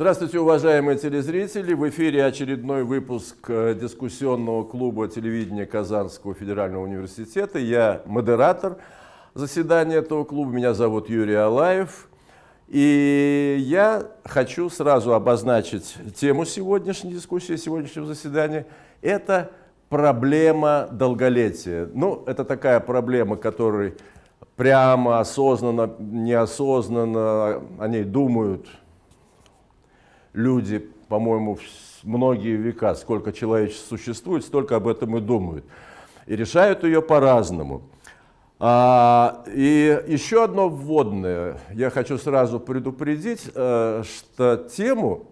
Здравствуйте, уважаемые телезрители! В эфире очередной выпуск э, дискуссионного клуба телевидения Казанского федерального университета. Я модератор заседания этого клуба, меня зовут Юрий Алаев. И я хочу сразу обозначить тему сегодняшней дискуссии, сегодняшнего заседания. Это проблема долголетия. Ну, это такая проблема, которой прямо, осознанно, неосознанно о ней думают люди, по-моему, многие века, сколько человечество существует, столько об этом и думают. И решают ее по-разному. А, и еще одно вводное. Я хочу сразу предупредить, э, что тему,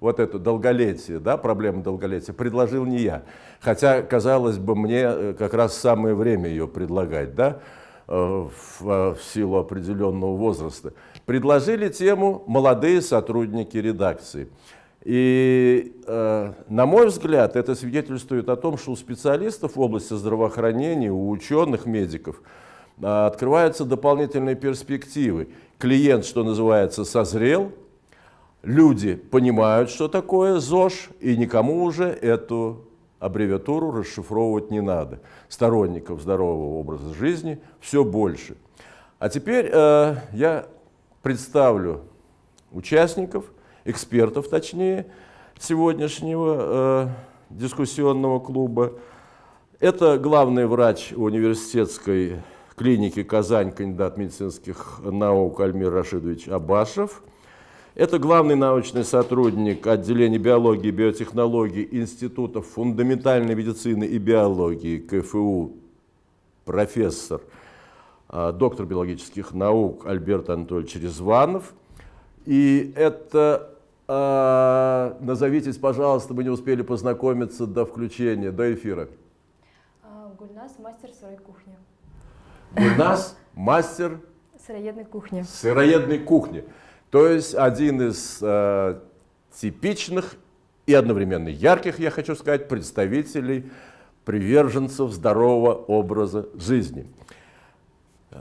вот эту долголетие, да, проблему долголетия, предложил не я. Хотя, казалось бы, мне э, как раз самое время ее предлагать, да, э, в, в силу определенного возраста предложили тему «Молодые сотрудники редакции». И, э, на мой взгляд, это свидетельствует о том, что у специалистов в области здравоохранения, у ученых, медиков э, открываются дополнительные перспективы. Клиент, что называется, созрел, люди понимают, что такое ЗОЖ, и никому уже эту аббревиатуру расшифровывать не надо. Сторонников здорового образа жизни все больше. А теперь э, я представлю участников, экспертов точнее, сегодняшнего э, дискуссионного клуба. Это главный врач университетской клиники «Казань», кандидат медицинских наук Альмир Рашидович Абашев. Это главный научный сотрудник отделения биологии и биотехнологий Институтов фундаментальной медицины и биологии КФУ, профессор доктор биологических наук Альберт Анатольевич Резванов. И это, э, назовитесь, пожалуйста, мы не успели познакомиться до включения, до эфира. А, Гульнас, мастер сырой кухни. Гульнас, мастер сыроедной кухни. Сыроедной кухни. То есть один из э, типичных и одновременно ярких, я хочу сказать, представителей приверженцев здорового образа жизни.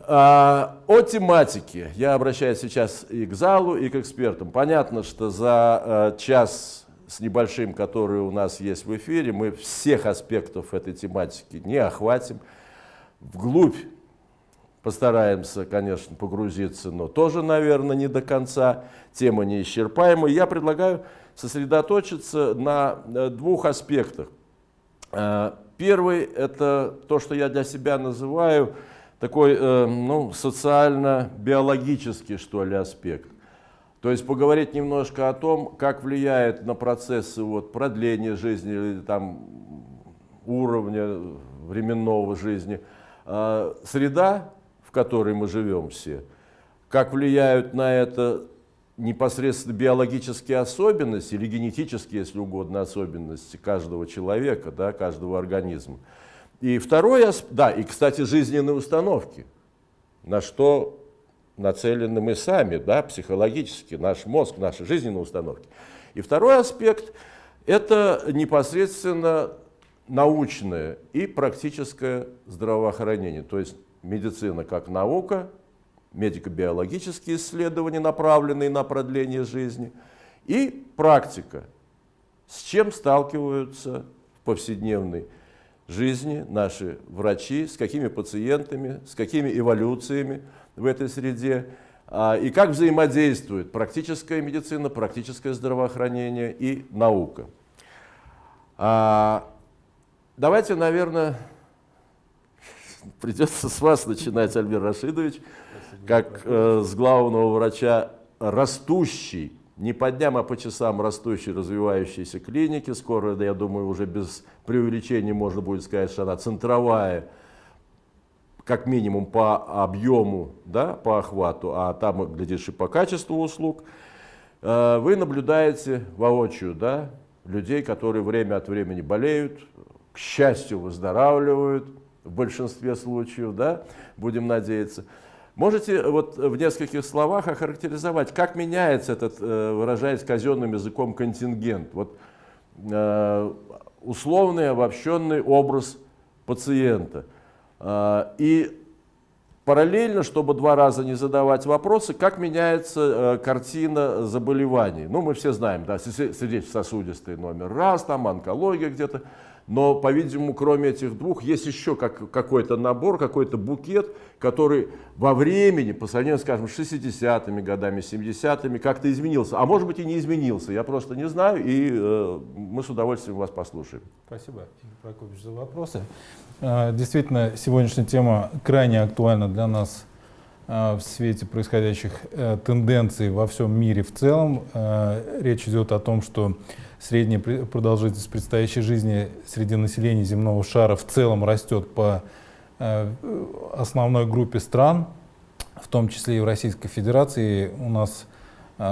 А, о тематике. Я обращаюсь сейчас и к залу, и к экспертам. Понятно, что за э, час с небольшим, который у нас есть в эфире, мы всех аспектов этой тематики не охватим. Вглубь постараемся, конечно, погрузиться, но тоже, наверное, не до конца. Тема неисчерпаемая. Я предлагаю сосредоточиться на э, двух аспектах. Э, первый – это то, что я для себя называю – такой э, ну, социально-биологический, что ли, аспект. То есть поговорить немножко о том, как влияет на процессы вот, продления жизни или там, уровня временного жизни э, среда, в которой мы живем все, как влияют на это непосредственно биологические особенности или генетические, если угодно, особенности каждого человека, да, каждого организма. И второе, да, и, кстати, жизненные установки, на что нацелены мы сами, да, психологически, наш мозг, наши жизненные установки. И второй аспект – это непосредственно научное и практическое здравоохранение, то есть медицина как наука, медико-биологические исследования, направленные на продление жизни, и практика, с чем сталкиваются в повседневной наши врачи, с какими пациентами, с какими эволюциями в этой среде, а, и как взаимодействует практическая медицина, практическое здравоохранение и наука. А, давайте, наверное, придется с вас начинать, Альбер Рашидович, как э, с главного врача растущей не по дням, а по часам растущей, развивающейся клиники. Скоро, я думаю, уже без преувеличения можно будет сказать, что она центровая, как минимум по объему, да, по охвату, а там, глядишь, и по качеству услуг. Э, вы наблюдаете воочию да, людей, которые время от времени болеют, к счастью, выздоравливают в большинстве случаев, да, будем надеяться. Можете вот в нескольких словах охарактеризовать, как меняется этот, э, выражаясь казенным языком, контингент? Вот, э, условный обобщенный образ пациента. Э, и параллельно, чтобы два раза не задавать вопросы, как меняется э, картина заболеваний. Ну, мы все знаем, да, сердечно-сосудистый номер раз, там онкология где-то. Но, по-видимому, кроме этих двух, есть еще как, какой-то набор, какой-то букет, который во времени, по сравнению, скажем, с 60-ми годами, 70-ми, как-то изменился. А может быть и не изменился, я просто не знаю, и э, мы с удовольствием вас послушаем. Спасибо, Игорь Прокопьевич, за вопросы. Э, действительно, сегодняшняя тема крайне актуальна для нас э, в свете происходящих э, тенденций во всем мире в целом. Речь идет о том, что средняя продолжительность предстоящей жизни среди населения земного шара в целом растет по основной группе стран, в том числе и в Российской Федерации. У нас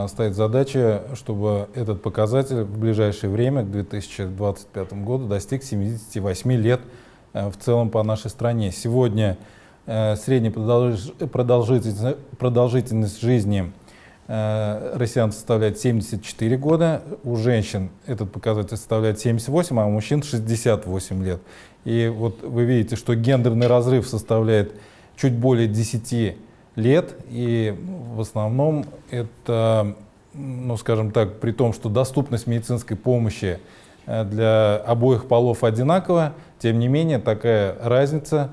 стоит задача, чтобы этот показатель в ближайшее время, к 2025 году, достиг 78 лет Э, в целом по нашей стране. Сегодня э, средняя продолжительность, продолжительность жизни э, россиян составляет 74 года, у женщин этот показатель составляет 78, а у мужчин 68 лет. И вот вы видите, что гендерный разрыв составляет чуть более 10 лет, и в основном это, ну скажем так, при том, что доступность медицинской помощи для обоих полов одинакова, тем не менее, такая разница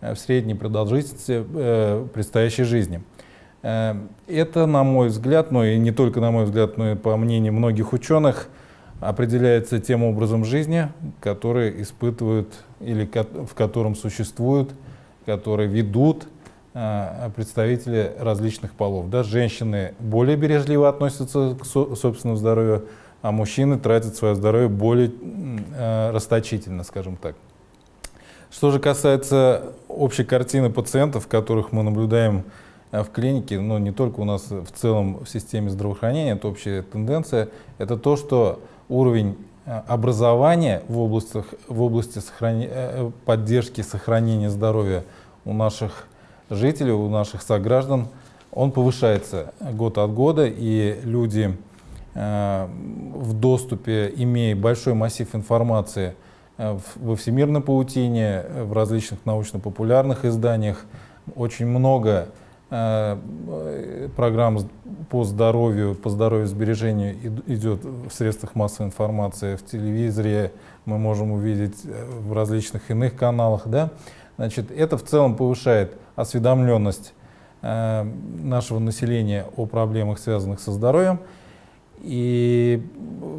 э, в средней продолжительности э, предстоящей жизни. Э, это, на мой взгляд, но и не только на мой взгляд, но и по мнению многих ученых, определяется тем образом жизни, который испытывают или в котором существуют, которые ведут представители различных полов. Да, женщины более бережливо относятся к собственному здоровью, а мужчины тратят свое здоровье более расточительно, скажем так. Что же касается общей картины пациентов, которых мы наблюдаем э, в клинике, но не только у нас в целом в системе здравоохранения, это общая тенденция, это то, что уровень э, образования в, областях, в области сохрани, э, поддержки сохранения здоровья у наших жителей, у наших сограждан, он повышается год от года, и люди в доступе, имея большой массив информации, Э, во всемирной паутине, э, в различных научно-популярных изданиях. Очень много э, программ по здоровью, по здоровью сбережению идет в средствах массовой информации, в телевизоре, мы можем увидеть в различных иных каналах. Да? Значит, это в целом повышает осведомленность нашего населения о проблемах, связанных со здоровьем. И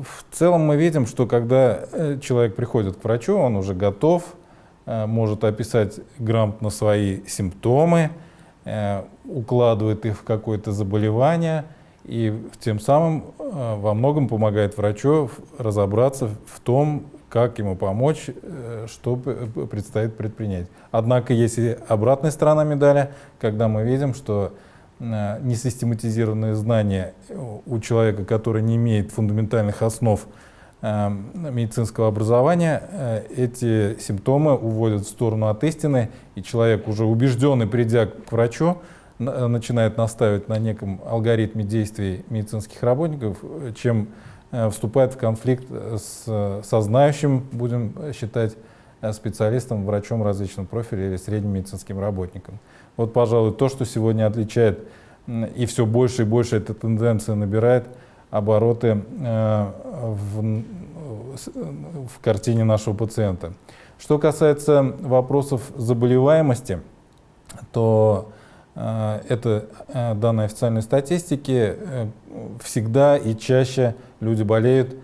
в целом мы видим, что когда э, человек приходит к врачу, он уже готов, э, может описать грамотно свои симптомы, э, укладывает их в какое-то заболевание и тем самым во многом помогает врачу разобраться в том, как ему помочь, что предстоит предпринять. Однако есть и обратная сторона медали, когда мы видим, что Э, несистематизированные знания у человека, который не имеет фундаментальных основ э, медицинского образования, э, эти симптомы уводят в сторону от истины, и человек, уже убежденный, придя к врачу, начинает настаивать на неком алгоритме действий медицинских работников, чем вступает в конфликт с, со знающим, будем считать, специалистом, врачом различного профиля или средним медицинским работником. Вот, пожалуй, то, что сегодня отличает, и все больше и больше эта тенденция набирает обороты э, в, в картине нашего пациента. Что касается вопросов заболеваемости, то э, это э, данные официальной статистики, всегда и чаще люди болеют,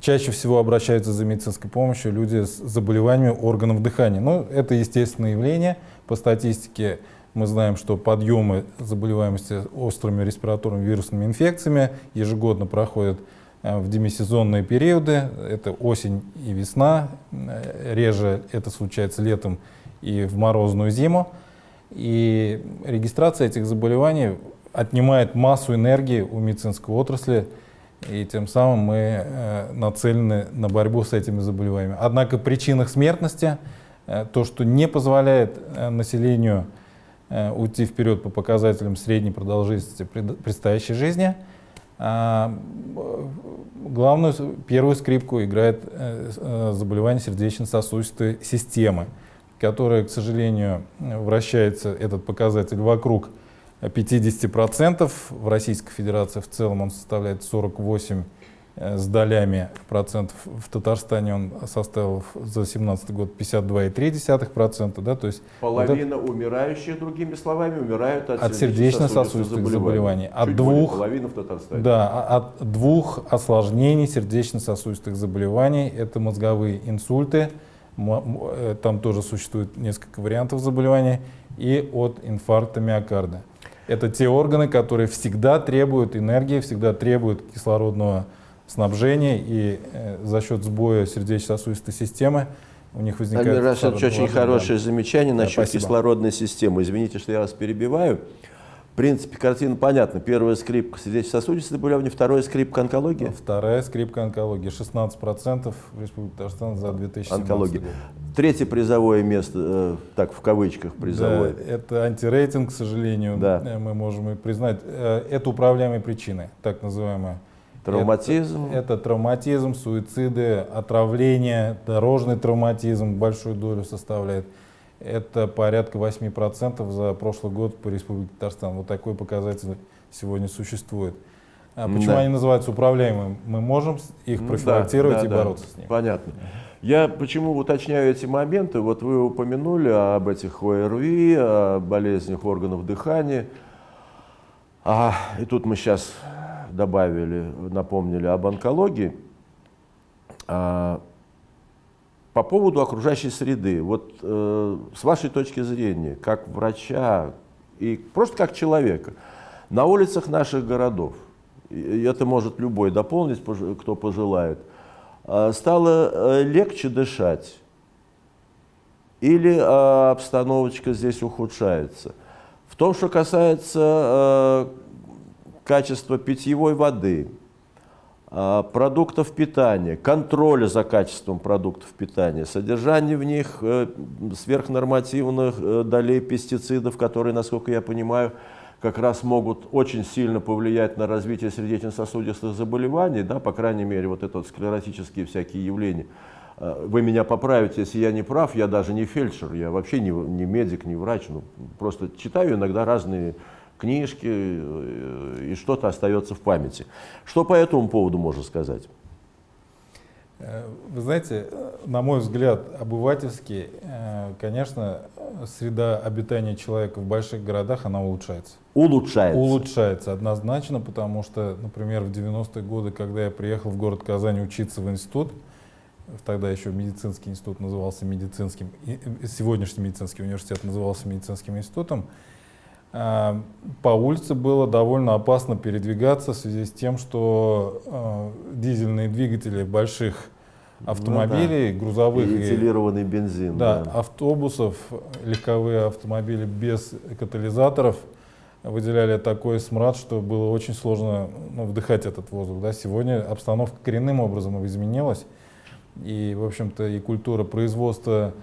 чаще всего обращаются за медицинской помощью люди с заболеваниями органов дыхания. Ну, это естественное явление по статистике мы знаем, что подъемы заболеваемости острыми респираторными вирусными инфекциями ежегодно проходят э, в демисезонные периоды. Это осень и весна. Э, реже это случается летом и в морозную зиму. И регистрация этих заболеваний отнимает массу энергии у медицинской отрасли, и тем самым мы э, нацелены на борьбу с этими заболеваниями. Однако причинах смертности, то, что не позволяет населению уйти вперед по показателям средней продолжительности предстоящей жизни. А, главную, первую скрипку играет э, э, заболевание сердечно-сосудистой системы. которая, к сожалению, вращается этот показатель вокруг 50%. В Российской Федерации в целом он составляет 48 э, с долями процентов. В Татарстане он составил за 2017 год 52,3 процента. Да, то есть Половина вот это, умирающих, другими словами, умирают от, от сердечно-сосудистых заболеваний. заболеваний. От Чуть двух, половина в Татарстане. Да, а, от двух осложнений сердечно-сосудистых заболеваний. Это мозговые инсульты, э, там тоже существует несколько вариантов заболеваний, и от инфаркта миокарда. Это те органы, которые всегда требуют энергии, всегда требуют кислородного снабжения, и э, за счет сбоя сердечно-сосудистой системы у них возникает... Амир Рашидович, очень хорошее да. замечание да, насчет спасибо. кислородной системы. Извините, что я вас перебиваю. В принципе, картина понятна. Первая скрипка сердечно-сосудистые заболевания, вторая скрипка онкология. Вторая скрипка онкология. 16% в Республике Татарстан за 2017 Онкология. год. Третье призовое место, э, так в кавычках призовое. Да, это антирейтинг, к сожалению, Да. э, мы можем и признать. Это управляемые причины, так называемые. Травматизм. Это, это травматизм, суициды, отравление, дорожный травматизм большую долю составляет. Это порядка 8% за прошлый год по Республике Татарстан. Вот такой показатель сегодня существует. А почему Да. они называются управляемыми? Мы можем их профилактировать да, и да, бороться да. с ними. Понятно. Я почему уточняю эти моменты? Вот вы упомянули об этих ОРВИ, о болезнях органов дыхания. А, и тут мы сейчас добавили, напомнили об онкологии. А, по поводу окружающей среды, вот э, с вашей точки зрения, как врача и просто как человека, на улицах наших городов, и это может любой дополнить, кто пожелает, а, стало э, легче дышать или а, обстановочка здесь ухудшается? В том, что касается качества питьевой воды, а, продуктов питания, контроля за качеством продуктов питания, содержание в них э, сверхнормативных э, долей пестицидов, которые, насколько я понимаю, как раз могут очень сильно повлиять на развитие сердечно-сосудистых заболеваний, да, по крайней мере, вот это вот склеротические всякие явления. Э, Вы меня поправите, если я не прав, я даже не фельдшер, я вообще не, не медик, не врач, ну, просто читаю иногда разные книжки, э, и что-то остается в памяти. Что по этому поводу можно сказать? Э, Вы знаете, э, на мой взгляд, обывательски, э, конечно, среда обитания человека в больших городах, она улучшается. Улучшается. Улучшается однозначно, потому что, например, в 90-е годы, когда я приехал в город Казань учиться в институт, тогда еще медицинский институт назывался медицинским, сегодняшний медицинский университет назывался медицинским институтом, по улице было довольно опасно передвигаться в связи с тем, что а, дизельные двигатели больших автомобилей, грузовых И этилированный бензин. да, да. автобусов, легковые автомобили без катализаторов выделяли такой смрад, что было очень сложно ну, вдыхать этот воздух. Да. Сегодня обстановка коренным образом изменилась. И, в общем-то, и культура производства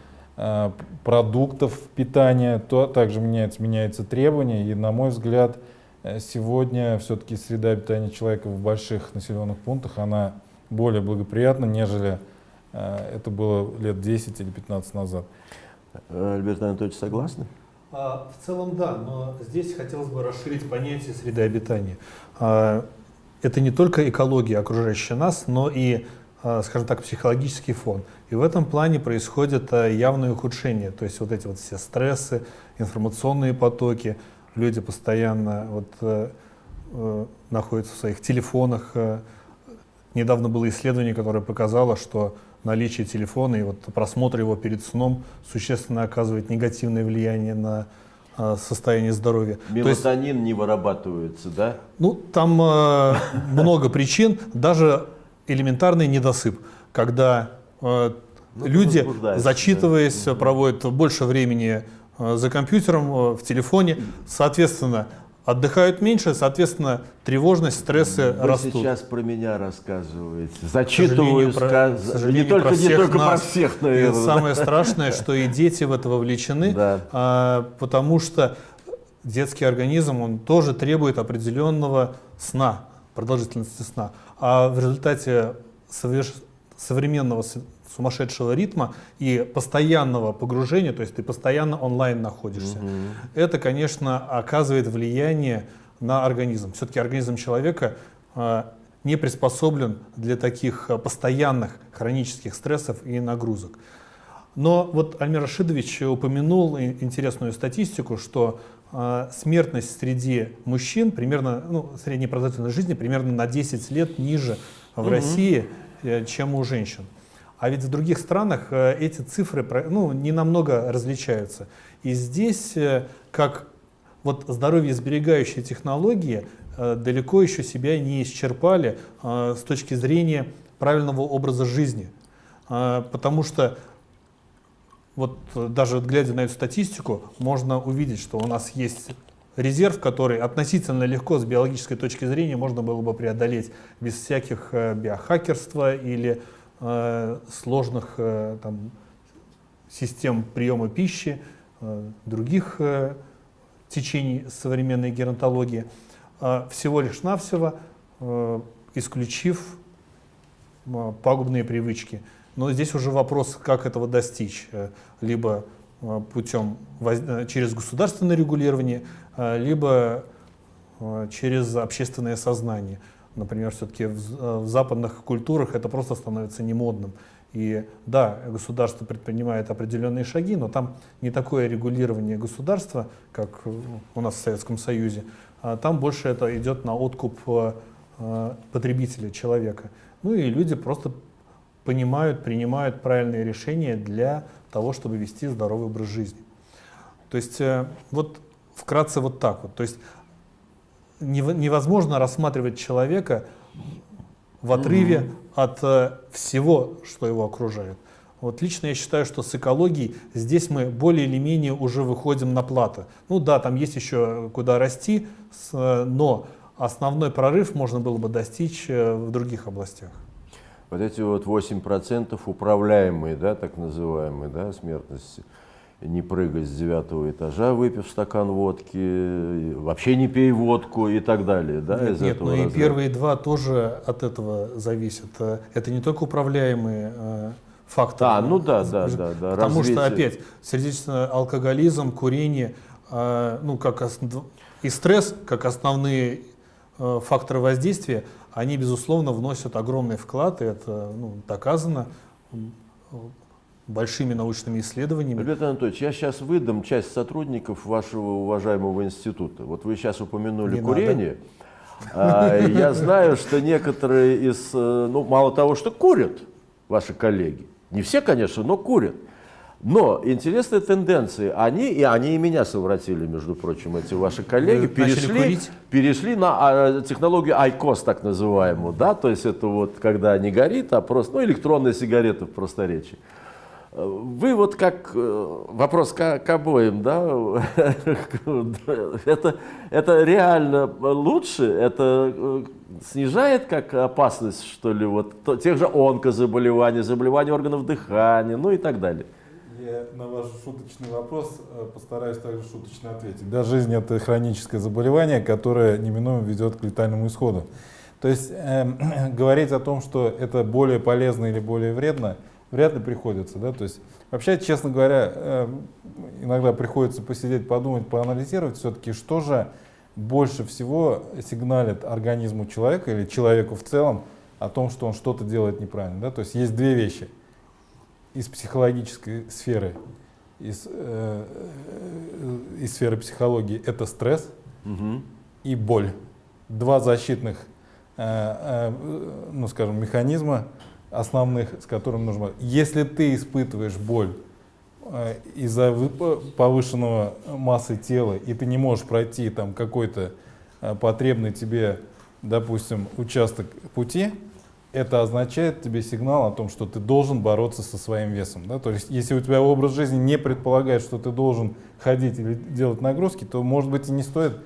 продуктов питания то, также меняется, меняются требования. И, на мой взгляд, э, сегодня все-таки среда обитания человека в больших населенных пунктах, она более благоприятна, нежели э, это было лет 10 или 15 назад. Э, Альберт Анатольевич, согласны? А, В целом да, но здесь хотелось бы расширить понятие среды обитания. А, Это не только экология, окружающая нас, но и, скажем так, психологический фон. И в этом плане происходит а, явное ухудшение. То есть вот эти вот все стрессы, информационные потоки, люди постоянно вот, э, э, находятся в своих телефонах. э. Недавно было исследование, которое показало, что наличие телефона и вот просмотр его перед сном существенно оказывает негативное влияние на состояние здоровья. То есть, Мелатонин не вырабатывается, да? ну, там э, много причин, даже элементарный недосып, когда э, Ну, люди, зачитываясь, проводят больше времени э, за компьютером, э, в телефоне, соответственно, отдыхают меньше, соответственно, тревожность, стрессы Вы растут. сейчас про меня рассказываете. Зачитываю, про- не только, про не всех только про нас. всех, И наверное. да? самое страшное, что и дети в это вовлечены, Да. а, потому что детский организм, он тоже требует определенного сна, продолжительности сна. А в результате современного сумасшедшего ритма и постоянного погружения, то есть ты постоянно онлайн находишься. Это, конечно, оказывает влияние на организм. Все-таки организм человека э, не приспособлен для таких э, постоянных хронических стрессов и нагрузок. Но вот Альмир Рашидович упомянул интересную статистику, что смертность среди мужчин примерно, ну, средняя продолжительность жизни примерно на 10 лет ниже в России, э, чем у женщин. А ведь в других странах э, эти цифры ну, не намного различаются. И здесь, э, как вот здоровье сберегающие технологии далеко еще себя не исчерпали с точки зрения правильного образа жизни. Потому что вот э, даже глядя на эту статистику, можно увидеть, что у нас есть резерв, который относительно легко с биологической точки зрения можно было бы преодолеть без всяких э, биохакерства или э, сложных э, там, систем приема пищи, э, других э, течений современной геронтологии, а всего лишь навсего э, исключив э, пагубные привычки. Но здесь уже вопрос, как этого достичь. Э, Либо э, путем э, через государственное регулирование, либо через общественное сознание. Например, все-таки в, западных культурах это просто становится немодным. И да, государство предпринимает определенные шаги, но там не такое регулирование государства, как у нас в Советском Союзе, а там больше это идет на откуп потребителя, человека. Ну и люди просто понимают, принимают правильные решения для того, чтобы вести здоровый образ жизни. То есть э, вот вкратце вот так вот. То есть нево- невозможно рассматривать человека в отрыве от э, всего, что его окружает. Вот лично я считаю, что с экологией здесь мы более или менее уже выходим на плато. Ну да, там есть еще куда расти, э, но основной прорыв можно было бы достичь в других областях. Вот эти вот 8% управляемые, да, так называемые, да, смертность, не прыгай с девятого этажа, выпив стакан водки, и вообще не пей водку и так далее, да, Нет, из нет, этого но и разряда. первые два тоже от этого зависят. Э, Это не только управляемые э, факторы. А, ну да, да, да, да, Потому что развитие. опять сердечный алкоголизм, курение, э, ну как основ- и стресс как основные э, факторы воздействия, они безусловно вносят огромный вклад, и это ну, доказано большими научными исследованиями. Альберт Анатольевич, я сейчас выдам часть сотрудников вашего уважаемого института. Вот вы сейчас упомянули Не курение. А, я знаю, что некоторые из, э, ну, мало того, что курят ваши коллеги, не все, конечно, но курят. Но интересные тенденции, они, и они и меня совратили, между прочим, эти ваши коллеги, Вы перешли, перешли на а, технологию IQOS, так называемую, да, то есть это вот когда не горит, а просто, ну, электронная сигарета в просторечии. Вы вот как, э, вопрос к, к обоим, да, это, это реально лучше, это э, снижает как опасность, что ли, вот тех же онкозаболеваний, заболеваний органов дыхания, ну и так далее. На ваш шуточный вопрос э, постараюсь также шуточно ответить. Да, жизнь это хроническое заболевание, которое неминуемо ведет к летальному исходу. То есть эм, говорить о том, что это более полезно или более вредно, вряд ли приходится. Да? То есть вообще, честно говоря, эм, иногда приходится посидеть, подумать, поанализировать все-таки, что же больше всего сигналит организму человека или человеку в целом о том, что он что-то делает неправильно. Да? То есть есть две вещи из психологической сферы, из, э, э, из сферы психологии, это стресс Мгм. и боль. Два защитных, э, э, ну скажем, механизма основных, с которыми нужно. Если ты испытываешь боль э, из-за вы- повышенного массы тела, и ты не можешь пройти там какой-то э, потребный тебе, допустим, участок пути, это означает тебе сигнал о том, что ты должен бороться со своим весом. Да? То есть, если у тебя образ жизни не предполагает, что ты должен ходить или делать нагрузки, то, может быть, и не стоит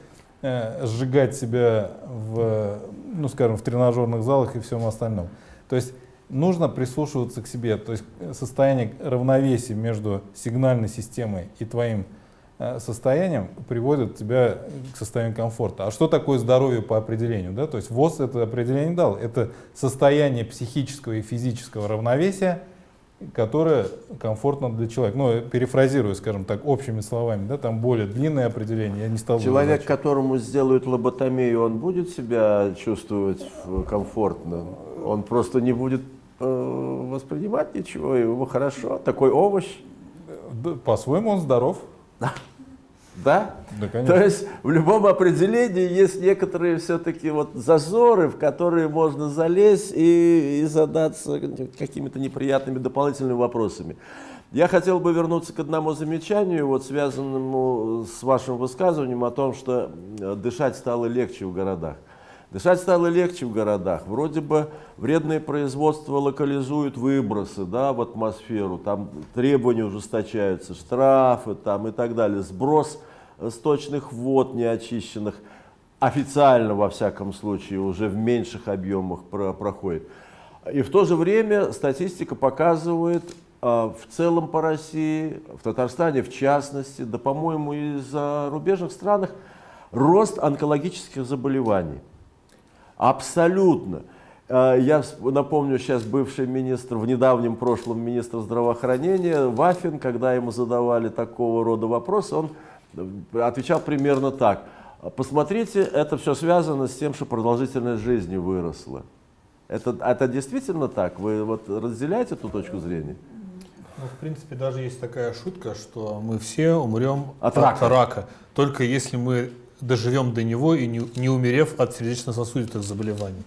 э, сжигать себя в, ну, скажем, в тренажерных залах и всем остальном. То есть нужно прислушиваться к себе, то есть э, состояние равновесия между сигнальной системой и твоим состоянием приводит тебя к состоянию комфорта. А что такое здоровье по определению? Да? То есть ВОЗ это определение дал. Это состояние психического и физического равновесия которое комфортно для человека. Ну, перефразирую, скажем так, общими словами, да, там более длинное определение, я не стал Человек, которому сделают лоботомию, он будет себя чувствовать э, комфортно? Он просто не будет э, воспринимать ничего, ему хорошо, такой овощ, Да, По-своему он здоров. Да? Да, конечно. То есть в любом определении есть некоторые все-таки вот зазоры, в которые можно залезть и, и задаться какими-то неприятными дополнительными вопросами. Я хотел бы вернуться к одному замечанию, вот связанному с вашим высказыванием о том, что э, дышать стало легче в городах. Дышать стало легче в городах. Вроде бы вредные производства локализуют выбросы да, в атмосферу, там требования ужесточаются, штрафы там, и так далее, сброс э, сточных вод неочищенных официально, во всяком случае, уже в меньших объемах про- проходит. И в то же время статистика показывает а, в целом по России, в Татарстане в частности, да, по-моему, и в зарубежных странах, рост онкологических заболеваний. Абсолютно. Э, Я напомню сейчас бывший министр, в недавнем прошлом министр здравоохранения Вафин, когда ему задавали такого рода вопросы, он э, отвечал примерно так. Посмотрите, это все связано с тем, что продолжительность жизни выросла. Это, это действительно так? Вы вот разделяете эту точку зрения? Ну, в принципе, даже есть такая шутка, что мы все умрем От рака. только если мы доживем до него и не, не умерев от сердечно-сосудистых заболеваний.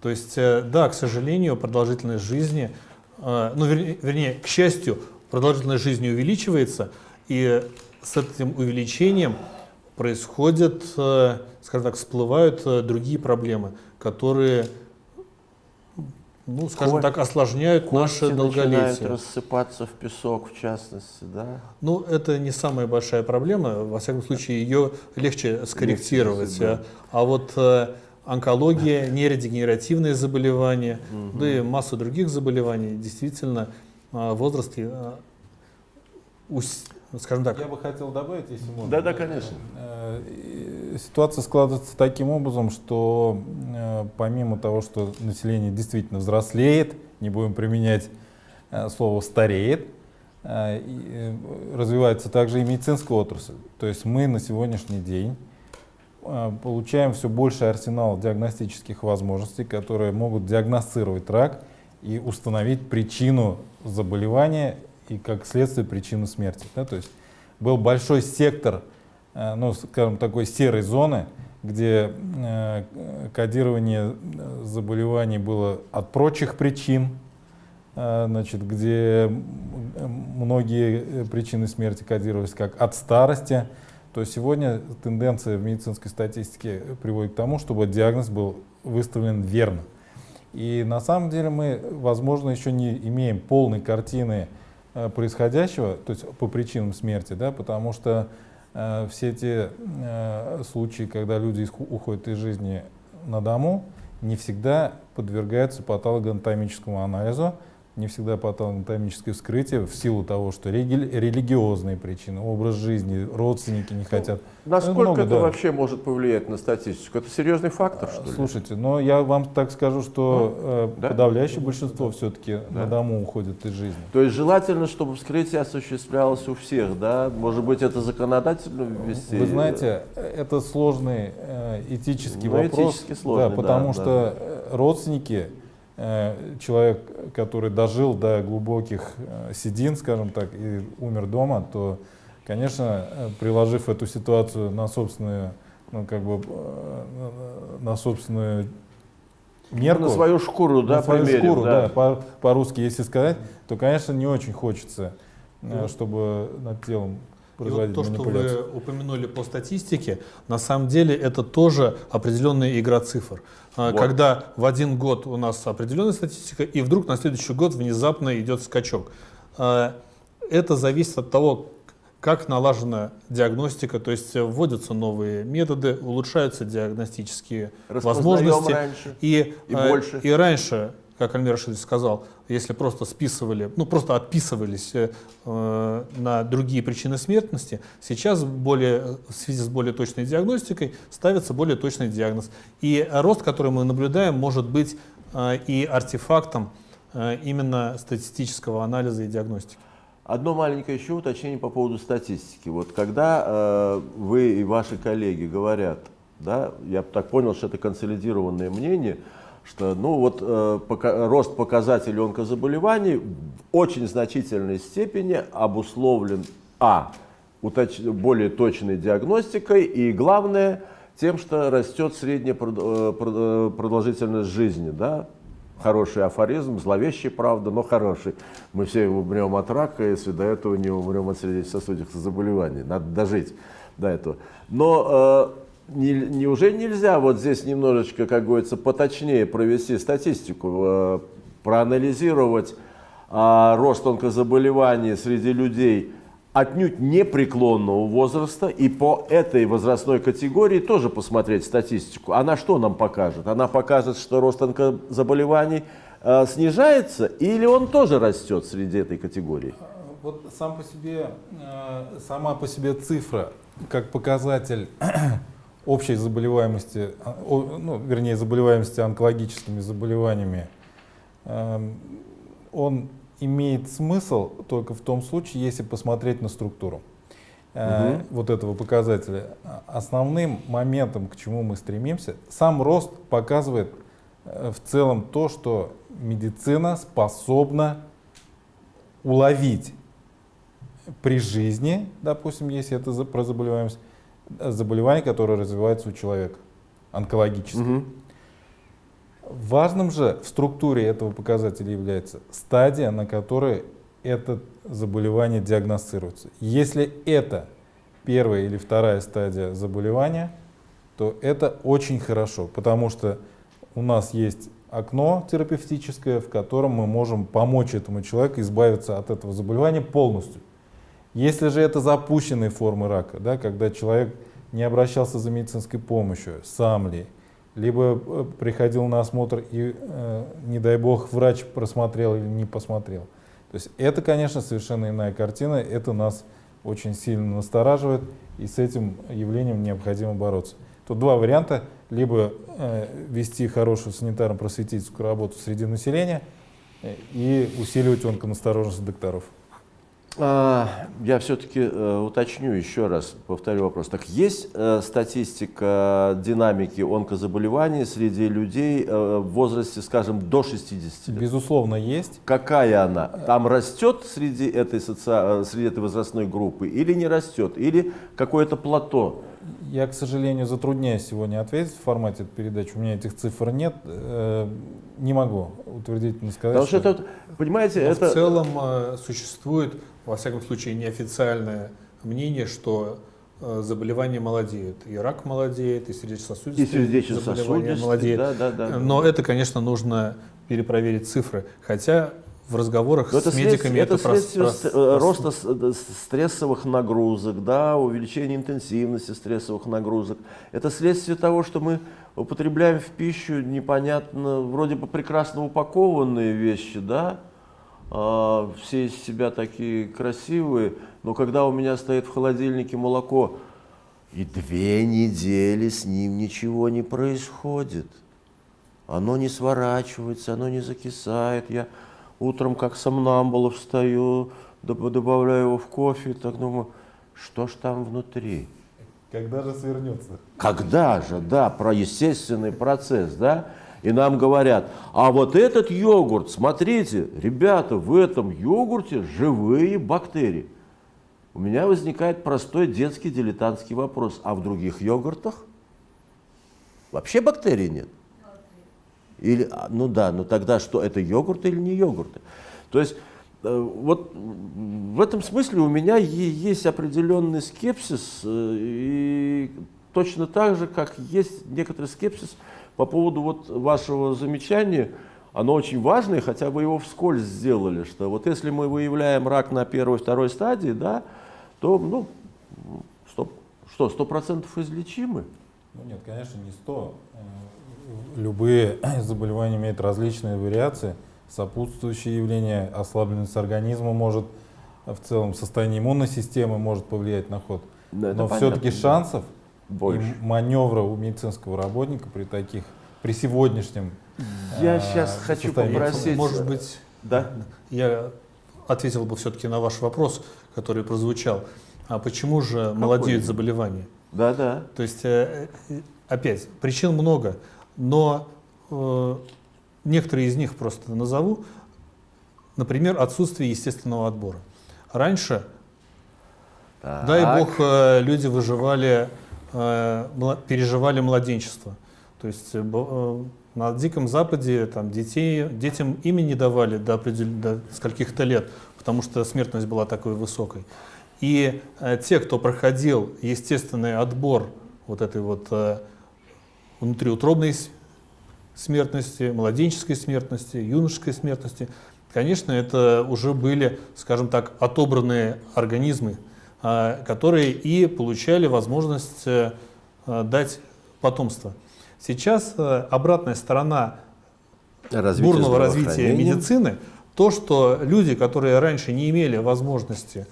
То есть, э, да, к сожалению, продолжительность жизни, э, ну, вернее, к счастью, продолжительность жизни увеличивается, и с этим увеличением происходят, э, скажем так, всплывают другие проблемы, которые, ну, скажем Ко- так, осложняют наше Кости начинают долголетие. рассыпаться в песок, в частности, да? Ну, это не самая большая проблема. Во всяком случае, ее легче скорректировать. Легче, да. А вот э, онкология, нейродегенеративные заболевания, да и масса других заболеваний, действительно, э, в возрасте, э, ус- скажем так, Я бы хотел добавить, если можно. Да, да, конечно. Э, и Ситуация складывается таким образом, что э, помимо того, что население действительно взрослеет, не будем применять э, слово стареет, э, э, развивается также и медицинская отрасль. То есть мы на сегодняшний день э, получаем все больше арсенал диагностических возможностей, которые могут диагностировать рак и установить причину заболевания и как следствие причину смерти. да, то есть был большой сектор, ну, скажем, такой серой зоны, где э, кодирование э, заболеваний было от прочих причин, э, значит, где многие э, причины смерти кодировались как от старости, то сегодня тенденция в медицинской статистике приводит к тому, чтобы диагноз был выставлен верно. И на самом деле мы, возможно, еще не имеем полной картины э, происходящего, то есть по причинам смерти, да, потому что э, все те э, случаи, когда люди уходят из жизни на дому, не всегда подвергаются патологоанатомическому анализу, не всегда патологоанатомическое вскрытие в силу того, что религиозные причины, образ жизни, родственники не хотят. Насколько много, это да. вообще может повлиять на статистику? Это серьезный фактор, что ли? Слушайте, но я вам так скажу, что э, да? подавляющее большинство все-таки Да. на дому уходит из жизни. То есть желательно, чтобы вскрытие осуществлялось у всех, да? Может быть, это законодательно ввести? Вы знаете, это сложный э, этический Ну, вопрос. этически сложный, да, потому да, что э, родственники, человек, который дожил до глубоких э, седин, скажем так, и умер дома, то, конечно, э, приложив эту ситуацию на собственную, ну, как бы, э, на собственную мерку, На свою шкуру, да, на свою примерим, шкуру, да. да, по- по-русски, если сказать, то, конечно, не очень хочется, э, чтобы над телом И вот производить то, что вы упомянули по статистике, на самом деле это тоже определенная игра цифр. А, Вот. Когда в один год у нас определенная статистика, и вдруг на следующий год внезапно идет скачок. А, Это зависит от того, как налажена диагностика, то есть вводятся новые методы, улучшаются диагностические возможности. раньше. И, И э, больше. и раньше, как Альмир Рашидович сказал, если просто списывали, ну просто отписывались э, на другие причины смертности, сейчас более, в связи с более точной диагностикой ставится более точный диагноз. И рост, который мы наблюдаем, может быть э, и артефактом э, именно статистического анализа и диагностики. Одно маленькое еще уточнение по поводу статистики. Вот когда э, вы и ваши коллеги говорят, да, я так понял, что это консолидированное мнение, что ну вот э, пока, рост показателей онкозаболеваний в очень значительной степени обусловлен а уточ, более точной диагностикой и главное тем, что растет средняя э, э, продолжительность жизни, да, хороший афоризм, зловещий, правда, но хороший. Мы все умрем от рака, если до этого не умрем от сердечно-сосудистых заболеваний. Надо дожить до этого. Но э, не, неужели нельзя вот здесь немножечко, как говорится, поточнее провести статистику, э, проанализировать э, рост онкозаболеваний среди людей отнюдь непреклонного возраста и по этой возрастной категории тоже посмотреть статистику. Она что нам покажет? Она покажет, что рост онкозаболеваний э, снижается или он тоже растет среди этой категории? Вот сам по себе, э, сама по себе цифра, как показатель общей заболеваемости, о- ну, вернее, заболеваемости онкологическими заболеваниями, эм, он имеет смысл только в том случае, если посмотреть на структуру Мгм. вот этого показателя. А- Основным моментом, к чему мы стремимся, сам рост показывает э, в целом то, что медицина способна уловить при жизни, допустим, если это за- про заболеваемость, заболевание, которое развивается у человека, онкологическое. Мгм. Важным же в структуре этого показателя является стадия, на которой это заболевание диагностируется. Если это первая или вторая стадия заболевания, то это очень хорошо, потому что у нас есть окно терапевтическое, в котором мы можем помочь этому человеку избавиться от этого заболевания полностью. Если же это запущенные формы рака, да, когда человек не обращался за медицинской помощью, сам ли, либо э, приходил на осмотр и, э, не дай бог, врач просмотрел или не посмотрел. То есть это, конечно, совершенно иная картина, это нас очень сильно настораживает, и с этим явлением необходимо бороться. Тут два варианта, либо э, вести хорошую санитарно-просветительскую работу среди населения э, и усиливать онконастороженность докторов. А, Я все-таки уточню еще раз, повторю вопрос. Так есть э, статистика динамики онкозаболеваний среди людей э, в возрасте, скажем, до 60 лет? Безусловно, есть. Какая она? Там растет среди этой, соци- э, среди этой возрастной группы или не растет? Или какое-то плато? Я, к сожалению, затрудняюсь сегодня ответить в формате этой передачи. У меня этих цифр нет. Э, Не могу утвердительно сказать. Потому что это, понимаете, Но это... в целом э, существует, во всяком случае, неофициальное мнение, что э, заболевания молодеют. И рак молодеет, и сердечно-сосудистые сердечно-сосудистый, заболевания молодеют. да, да, да. Но это, конечно, нужно перепроверить цифры. Хотя в разговорах Но это с медиками это прос- следствие прос- с- э, прос- роста э, стрессовых нагрузок, да, увеличения интенсивности стрессовых нагрузок. Это следствие того, что мы употребляем в пищу непонятно, вроде бы прекрасно упакованные вещи, да, а, все из себя такие красивые, но когда у меня стоит в холодильнике молоко, и две недели с ним ничего не происходит. Оно не сворачивается, оно не закисает. Я утром как сомнамбула встаю, доб- добавляю его в кофе, так думаю, что ж там внутри? Когда же свернется? Когда же, да, про естественный процесс, да? И нам говорят, а вот этот йогурт, смотрите, ребята, в этом йогурте живые бактерии. У меня возникает простой детский дилетантский вопрос, а в других йогуртах вообще бактерий нет? Или, а, ну да, ну тогда что, это йогурты или не йогурты? То есть э, вот в этом смысле у меня есть определенный скепсис, э, и точно так же, как есть некоторый скепсис по поводу вот вашего замечания, оно очень важное, хотя вы его вскользь сделали, что вот если мы выявляем рак на первой, второй стадии, да, то, ну, что, сто процентов излечимы? Ну нет, конечно, не 100. Э, Любые заболевания имеют различные вариации, сопутствующие явления, ослабленность организма может, э, в целом состояние иммунной системы может повлиять на ход. Да, Но все-таки да. шансов Больше. и маневра у медицинского работника при таких, при сегодняшнем Я э, сейчас хочу попросить- Может быть, Да? я ответил бы все-таки на ваш вопрос, который прозвучал. А почему же молодеют заболевания? Да, да. То есть, э, э, опять, причин много, но э, некоторые из них просто назову. Например, отсутствие естественного отбора. Раньше, дай Так. бог, э, люди выживали, переживали младенчество. То есть э, э, на Диком Западе там, детей, детям имя не давали до, до скольких-то лет, потому что смертность была такой высокой. И э, те, кто проходил естественный отбор вот этой вот э, внутриутробной смертности, младенческой смертности, юношеской смертности, конечно, это уже были, скажем так, отобранные организмы, которые и получали возможность э, э, дать потомство. Сейчас э, обратная сторона Развитие бурного развития медицины, то, что люди, которые раньше не имели возможности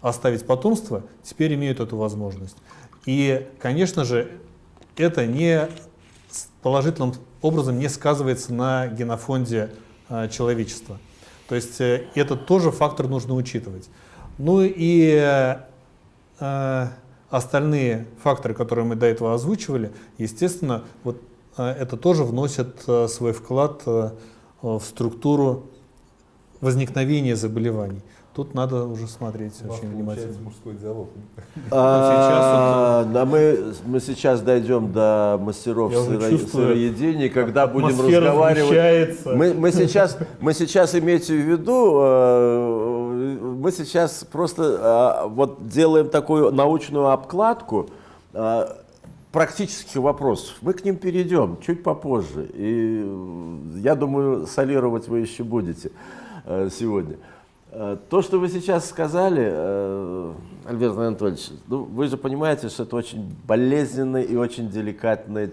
оставить потомство, теперь имеют эту возможность. И, конечно же, это не положительным образом не сказывается на генофонде э, человечества. То есть э, это тоже фактор нужно учитывать. Ну и э, остальные факторы, которые мы до этого озвучивали, естественно, вот э, это тоже вносит э, свой вклад э, в структуру возникновения заболеваний. Тут надо уже смотреть очень внимательно. мужской диалог. А, да, мы, мы сейчас дойдем до мастеров сыро- сыроедения, когда будем разговаривать. Мы, мы, сейчас, мы сейчас имейте в виду, э, мы сейчас просто э, вот делаем такую научную обкладку э, практических вопросов. Мы к ним перейдем чуть попозже. И я думаю, солировать вы еще будете э, сегодня. Э, То, что вы сейчас сказали, э, Альберт Анатольевич, ну, вы же понимаете, что это очень болезненная и очень деликатная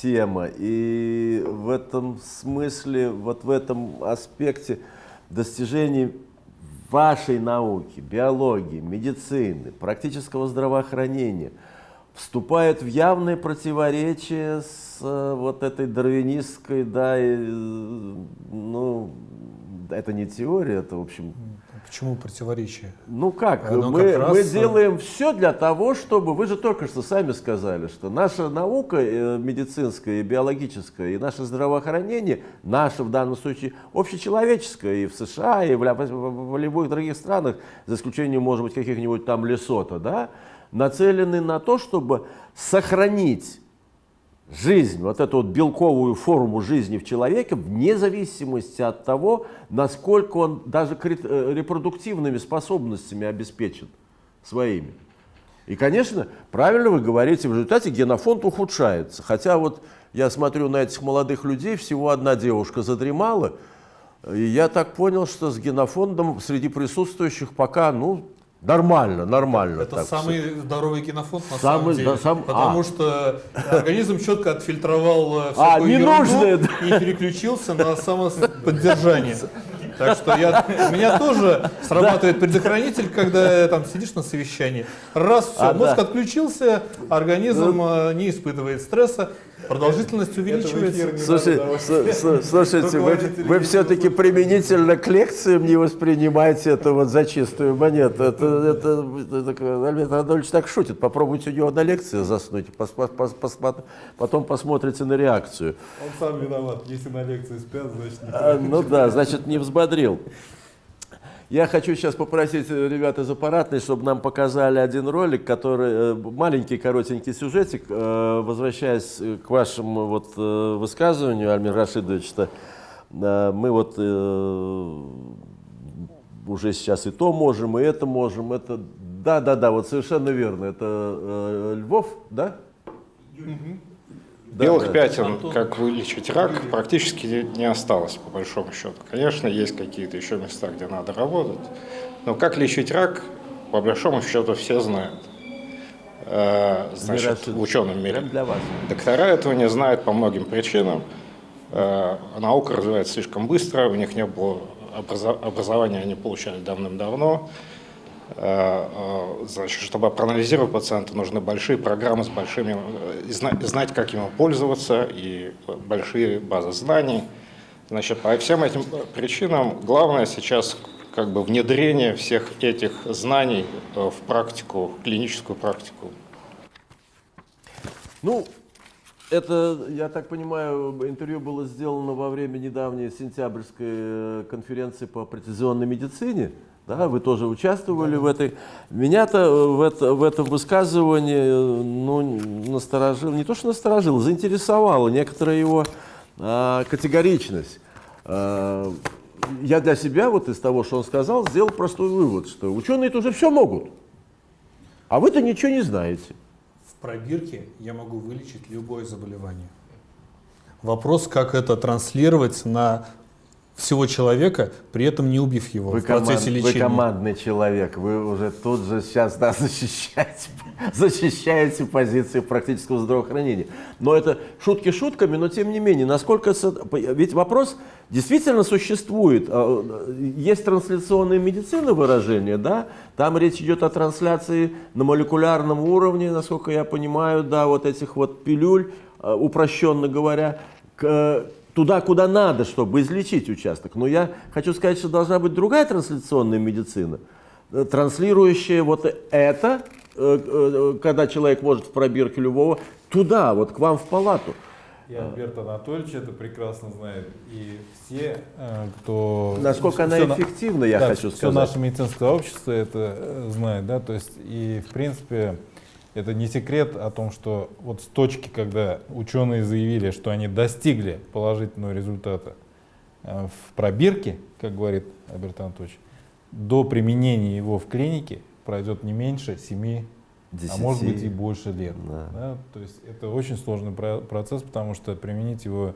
тема. И в этом смысле, вот в этом аспекте достижений вашей науки, биологии, медицины, практического здравоохранения вступает в явное противоречие с э, вот этой дарвинистской, да, и, э, ну, это не теория, это, в общем, Почему противоречие? ну как, Оно мы, как раз, мы делаем все для того, чтобы, вы же только что сами сказали, что наша наука э, медицинская и биологическая, и наше здравоохранение, наше в данном случае общечеловеческое и в США, и в, в- любых других странах, за исключением, может быть, каких-нибудь там Лесото, да, нацелены на то, чтобы сохранить жизнь, вот эту вот белковую форму жизни в человеке, вне зависимости от того, насколько он даже э, репродуктивными способностями обеспечен своими. И, конечно, правильно вы говорите, в результате генофонд ухудшается. Хотя вот я смотрю на этих молодых людей, всего одна девушка задремала, и я так понял, что с генофондом среди присутствующих пока, ну, нормально, нормально. Это так самый здоровый генофонд на Самый, самом деле. да, сам- потому а. что организм четко отфильтровал э, А, всякую ненужное, ерунду и переключился на самоподдержание. Так что я, у меня тоже срабатывает предохранитель, когда там сидишь на совещании. Раз, все, А, мозг да. отключился, организм э, не испытывает стресса, продолжительность увеличивается. Слушай, слушайте, вы, вы все-таки применительно к лекциям не воспринимаете это вот за чистую монету. Это, это, это- Альберт Анатольевич так шутит. Попробуйте у него на лекции заснуть, пос- пос- пос- потом посмотрите на реакцию. Он сам виноват. Если на лекции спят, значит не А, Ну да, значит, не взбодрил. Я хочу сейчас попросить э, ребят из аппаратной, чтобы нам показали один ролик, который э, маленький коротенький сюжетик, э, возвращаясь к вашему вот высказыванию, Альмир Рашидович, что мы вот уже сейчас и то можем, и это можем, это да, да, да, вот совершенно верно, это Львов, да? Да, Белых да. пятен, Антон. как вылечить рак, практически не осталось, по большому счету. Конечно, есть какие-то еще места, где надо работать. Но как лечить рак, по большому счету, все знают. Э, Значит, в ученом мире. для вас. Доктора этого не знают по многим причинам. Э, Наука развивается слишком быстро, у них не было образования, они получали давным-давно. Э, э, Значит, чтобы проанализировать пациента, нужны большие программы с большими, э, знать, как ими пользоваться, и большие базы знаний. Значит, по всем этим причинам главное сейчас как бы внедрение всех этих знаний в практику, в клиническую практику. Ну, это, я так понимаю, интервью было сделано во время недавней сентябрьской конференции по прецизионной медицине. Да, вы тоже участвовали в этой. Меня-то э, в, это, в этом высказывании э, ну, насторожил, не то что насторожил, заинтересовала некоторая его а, категоричность. А, я для себя вот из того, что он сказал, сделал простой вывод, что ученые-то уже все могут, а вы-то ничего не знаете. В пробирке я могу вылечить любое заболевание. Вопрос, как это транслировать на всего человека, при этом не убив его Вы, в процессе команд- лечения. вы командный человек, вы уже тут же сейчас да, защищаете, защищаете позиции практического здравоохранения. Но это шутки шутками, но тем не менее, насколько... Ведь вопрос действительно существует. А, Есть трансляционная медицина выражение, да? Там речь идет о трансляции на молекулярном уровне, насколько я понимаю, да, вот этих вот пилюль, а, упрощенно говоря, к- туда, куда надо, чтобы излечить участок. Но я хочу сказать, что должна быть другая трансляционная медицина, э, транслирующая вот это, э, э, когда человек может в пробирке любого, туда, вот к вам в палату. И Альберт Анатольевич это прекрасно знает. И все, кто... Насколько она эффективна, я да, хочу сказать. наше медицинское общество это знает, да, то есть и в принципе это не секрет о том, что вот с точки, когда ученые заявили, что они достигли положительного результата э, в пробирке, как говорит Альберт Анатольевич, до применения его в клинике пройдет не меньше 7 а может быть и больше лет. Да. да. То есть это очень сложный про- процесс, потому что применить его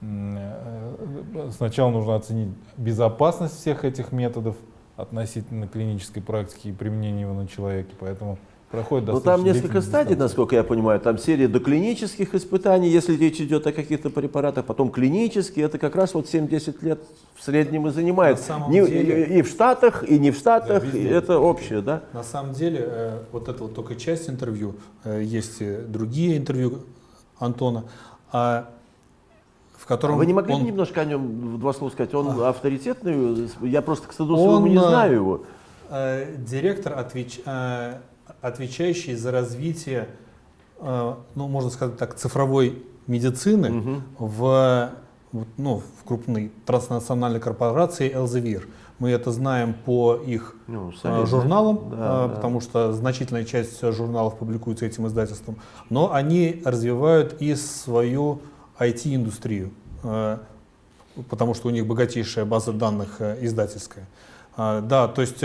м, э, сначала нужно оценить безопасность всех этих методов относительно клинической практики и применения его на человеке, поэтому проходит Ну достаточно там несколько стадий, дистанция. насколько я понимаю. Там серия доклинических испытаний, если речь идет о каких-то препаратах, потом клинические. Это как раз вот 7-10 лет в среднем и занимает. Не- деле- и, и в Штатах, и не в Штатах. везде. и это общее, да? На самом деле, э, вот это вот только часть интервью, э, есть и другие интервью Антона, а, в котором Вы не могли он- немножко о нем в два слова сказать? Он авторитетный? Я просто, к стыду Он, своему, не э, знаю его. Э, директор, отвеч- э, отвечающий за развитие, э, ну, можно сказать так, цифровой медицины Мгм. в, ну, в крупной транснациональной корпорации Elsevier. Мы это знаем по их Ну, э, журналам, Да, э, да. потому что значительная часть журналов публикуется этим издательством, но они развивают и свою IT-индустрию, потому что у них богатейшая база данных издательская. Да, то есть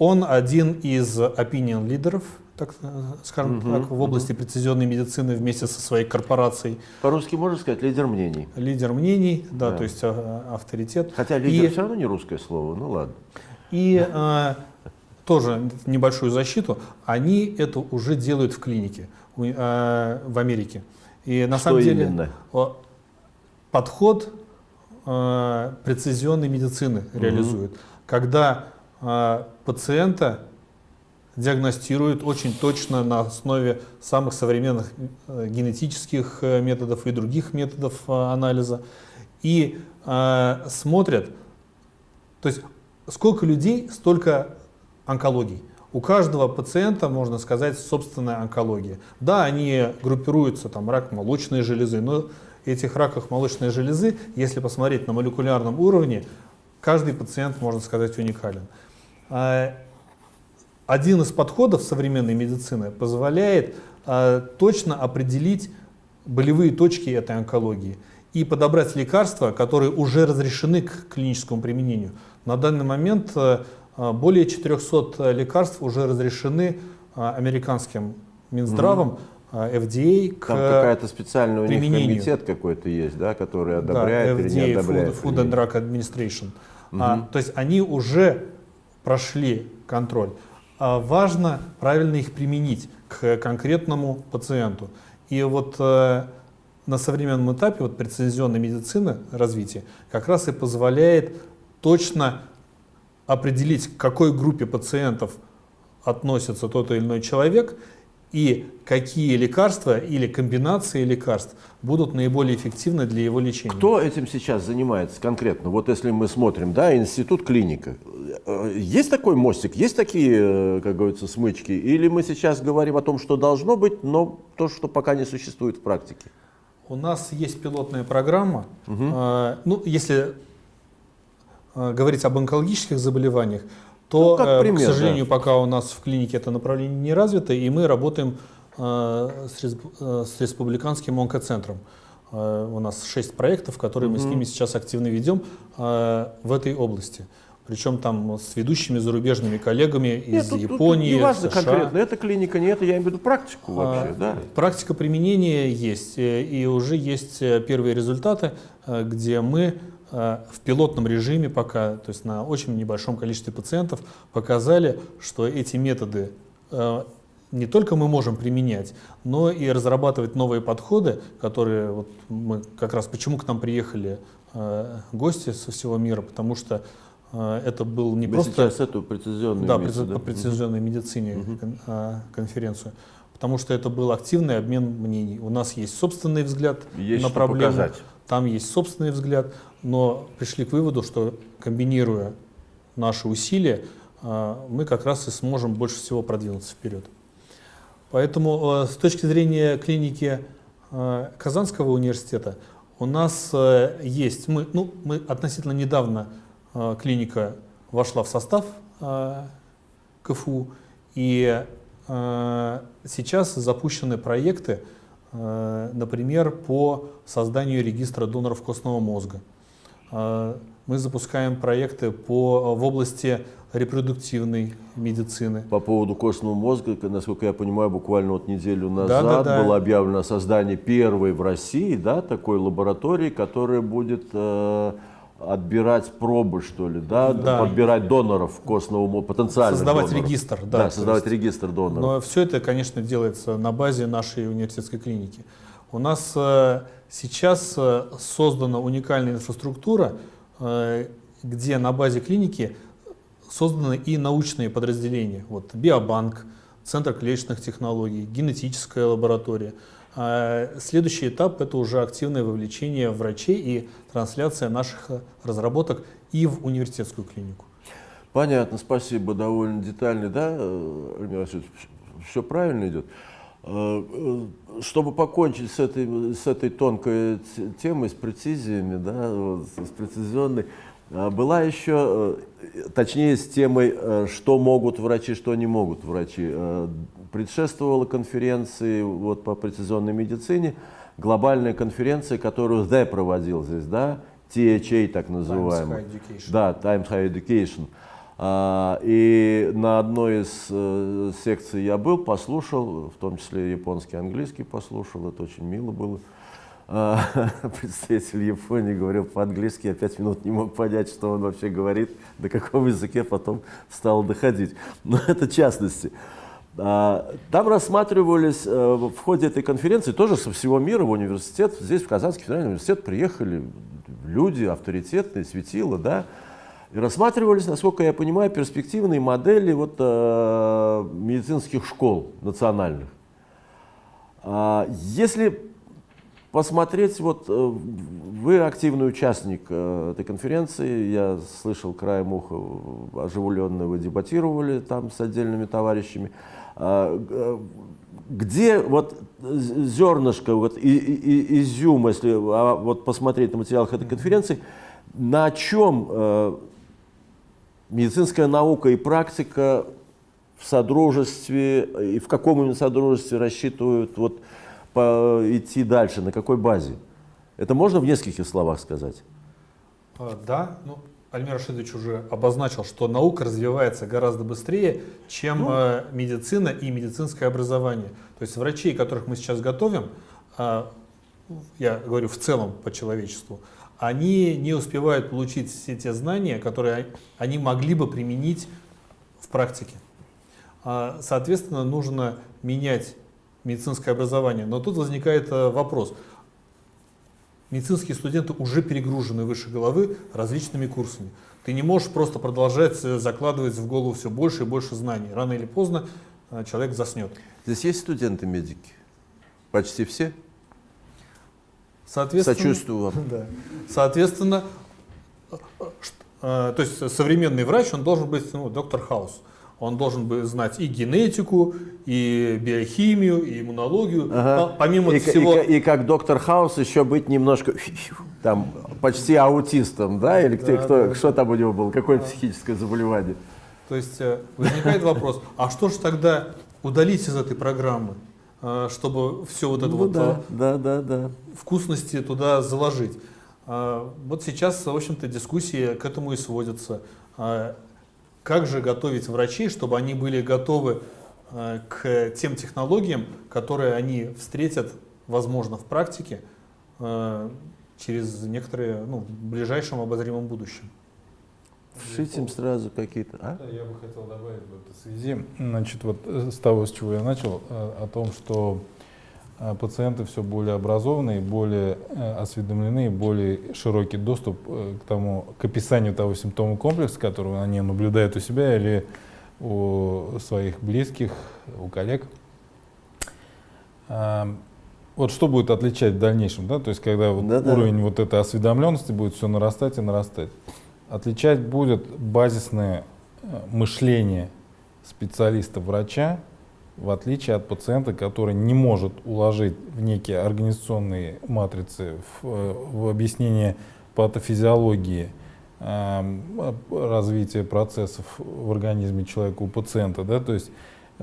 он один из opinion лидеров, так э, скажем Мгм, так, в области прецизионной медицины вместе со своей корпорацией. По-русски можно сказать лидер мнений. Лидер мнений, да, Да. то есть э, авторитет. Хотя лидер И- все равно не русское слово, ну ладно. И э, тоже небольшую защиту, они это уже делают в клинике э, в Америке. И на Что самом деле именно? подход э, прецизионной медицины реализует, когда пациента диагностируют очень точно на основе самых современных э, генетических э, методов и других методов э, анализа и э, смотрят, то есть сколько людей, столько онкологий. У каждого пациента, можно сказать, собственная онкология. Да, они группируются, там, рак молочной железы, но этих раков молочной железы, если посмотреть на молекулярном уровне, каждый пациент, можно сказать, уникален. А, Один из подходов современной медицины позволяет а, точно определить болевые точки этой онкологии и подобрать лекарства, которые уже разрешены к клиническому применению. На данный момент э, более 400 лекарств уже разрешены американским Минздравом, FDA, к Там какая-то специальная у них комитет какой-то есть, да, который да, одобряет или не FDA, одобряет. Food, Food and Drug Administration. А, то есть они уже прошли контроль. А важно правильно их применить к конкретному пациенту. И вот э, на современном этапе вот прецизионной медицины развития как раз и позволяет точно определить, к какой группе пациентов относится тот или иной человек, и какие лекарства или комбинации лекарств будут наиболее эффективны для его лечения. Кто этим сейчас занимается конкретно? Вот если мы смотрим, да, институт клиника. Э, Есть такой мостик, есть такие, э, как говорится, смычки? Или мы сейчас говорим о том, что должно быть, но то, что пока не существует в практике? У нас есть пилотная программа. Э, ну, если говорить об онкологических заболеваниях, то, Ну, как э, пример, к сожалению, да. пока у нас в клинике это направление не развито, и мы работаем э, с, э, с республиканским онкоцентром. Э, у нас шесть проектов, которые мы с ними сейчас активно ведем э, в этой области. Причем там с ведущими зарубежными коллегами из тут- тут Японии, не важно США. конкретно, это клиника, не это, я имею в виду практику вообще, А, да. Практика применения есть, э, и уже есть э, первые результаты, э, где мы э, в пилотном режиме пока, то есть на очень небольшом количестве пациентов, показали, что эти методы э, не только мы можем применять, но и разрабатывать новые подходы, которые вот мы как раз почему к нам приехали э, гости со всего мира, потому что э, это был не Мы просто сейчас эту прецизионную да, имеется, преци- по прецизионной медицине а, конференцию. Потому что это был активный обмен мнений. У нас есть собственный взгляд Есть на что проблему, показать. Там есть собственный взгляд, но пришли к выводу, что комбинируя наши усилия, а, мы как раз и сможем больше всего продвинуться вперед. Поэтому э, с точки зрения клиники э, Казанского университета у нас э, есть, мы, ну, мы относительно недавно э, клиника вошла в состав э, КФУ, и э, сейчас запущены проекты, э, например, по созданию регистра доноров костного мозга. Э, Мы запускаем проекты по, в области репродуктивной медицины. По поводу костного мозга, насколько я понимаю, буквально вот неделю назад Да-да-да. было объявлено о создании первой в России да, такой лаборатории, которая будет э, отбирать пробы, что ли, да, Да. подбирать доноров костного мозга, потенциальных Создавать доноров. регистр, да, Да, создавать есть- регистр доноров. Но все это, конечно, делается на базе нашей университетской клиники. У нас э, сейчас э, создана уникальная инфраструктура, э, где на базе клиники созданы и научные подразделения. Вот биобанк, Центр клеточных технологий, генетическая лаборатория. А Следующий этап – это уже активное вовлечение врачей и трансляция наших э, разработок и в университетскую клинику. Понятно, спасибо, довольно детальный, да, э, Альмир все правильно идет. Э, Чтобы покончить с этой, с этой тонкой темой, с прецизиями, да, вот, с прецизионной, была еще, э, точнее, с темой, э, что могут врачи, что не могут врачи. Э, Предшествовала конференции вот, по прецизионной медицине, глобальная конференция, которую ДЭ проводил здесь, да, THA так называемый. High Education. Да, Times High Education. А, И на одной из секций я был, послушал, в том числе японский, английский послушал, это очень мило было. Представитель Японии говорил по-английски, я пять минут не мог понять, что он вообще говорит, на каком языке потом стал доходить. Но это частности. А, Там рассматривались э, в ходе этой конференции тоже со всего мира в университет, здесь в Казанский федеральный университет приехали люди авторитетные, светила, да, и рассматривались, насколько я понимаю, перспективные модели вот, э, медицинских школ национальных. А, Если посмотреть, вот э, вы активный участник э, этой конференции, я слышал краем уха, э, оживленно вы дебатировали там с отдельными товарищами. А, Где вот зернышко, вот и, и- изюм, если а, вот посмотреть на материалах этой конференции, на чем медицинская наука и практика в содружестве и в каком именно содружестве рассчитывают вот, идти дальше, на какой базе? Это можно в нескольких словах сказать? А, Да, ну, Альмир Рашидович уже обозначил, что наука развивается гораздо быстрее, чем э, медицина и медицинское образование. То есть врачей, которых мы сейчас готовим, а, я говорю в целом по человечеству, они не успевают получить все те знания, которые они могли бы применить в практике. А, Соответственно, нужно менять медицинское образование. Но тут возникает э, вопрос. Медицинские студенты уже перегружены выше головы различными курсами. Ты не можешь просто продолжать э, закладывать в голову все больше и больше знаний. Рано или поздно э, человек заснет. Здесь есть студенты-медики? Почти все? Соответственно, Сочувствую вам. Да. Соответственно, то есть современный врач, он должен быть ну, доктор Хаус. Он должен бы знать и генетику, и биохимию, и иммунологию. Ага. Помимо и, всего... и- и как доктор Хаус еще быть немножко там почти аутистом, да? Или кто, Да, кто- да. что там у него было? Какое психическое заболевание? То есть э, возникает вопрос, а что же тогда удалить из этой программы, э, чтобы все вот это Ну вот да, да, да, да. э, вкусности туда заложить? Вот сейчас, в общем-то, дискуссии к этому и сводятся. Как же готовить врачей, чтобы они были готовы э, к тем технологиям, которые они встретят, возможно, в практике э, через некоторые, ну, в ближайшем обозримом будущем? Вшить им сразу какие-то. А? Да, я бы хотел добавить в этой связи, значит, вот э, с того, с чего я начал, о том, что пациенты все более образованные, более э, осведомлены, более широкий доступ э, к тому, к описанию того симптома комплекса, который они наблюдают у себя или у своих близких, у коллег. А, Вот что будет отличать в дальнейшем, да, то есть когда вот Да-да. уровень вот этой осведомленности будет все нарастать и нарастать. Отличать будет базисное э, мышление специалиста-врача, в отличие от пациента, который не может уложить в некие организационные матрицы, в, э, в объяснение патофизиологии, эм, развития процессов в организме человека у пациента, да, то есть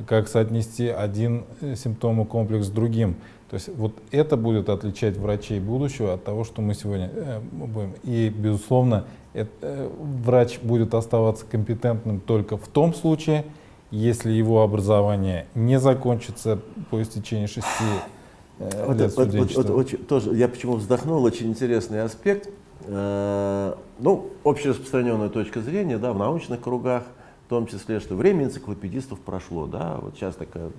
как соотнести один э, симптомокомплекс с другим. То есть вот это будет отличать врачей будущего от того, что мы сегодня э, будем. И, безусловно, это, э, врач будет оставаться компетентным только в том случае, если его образование не закончится по истечении шести э, Вот, лет вот- вот- вот очень- тоже, я почему вздохнул, очень интересный аспект. Э, ну, общераспространенная точка зрения, да, в научных кругах, в том числе, что время энциклопедистов прошло, да, вот сейчас такая,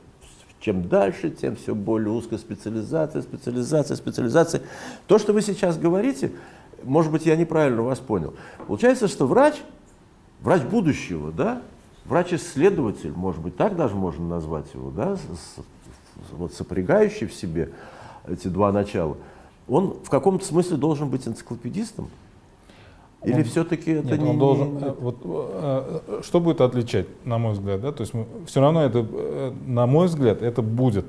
чем дальше, тем все более узкая специализация, специализация, специализация. То, что вы сейчас говорите, может быть, я неправильно вас понял. Получается, что врач, врач будущего, да, врач-исследователь, может быть, так даже можно назвать его, да, с- вот сопрягающий в себе эти два начала, он в каком-то смысле должен быть энциклопедистом? Или все-таки это Нет, не... он не- должен, э, вот, э, э, что будет отличать, на мой взгляд, да? То есть все равно это, на мой взгляд, это будет,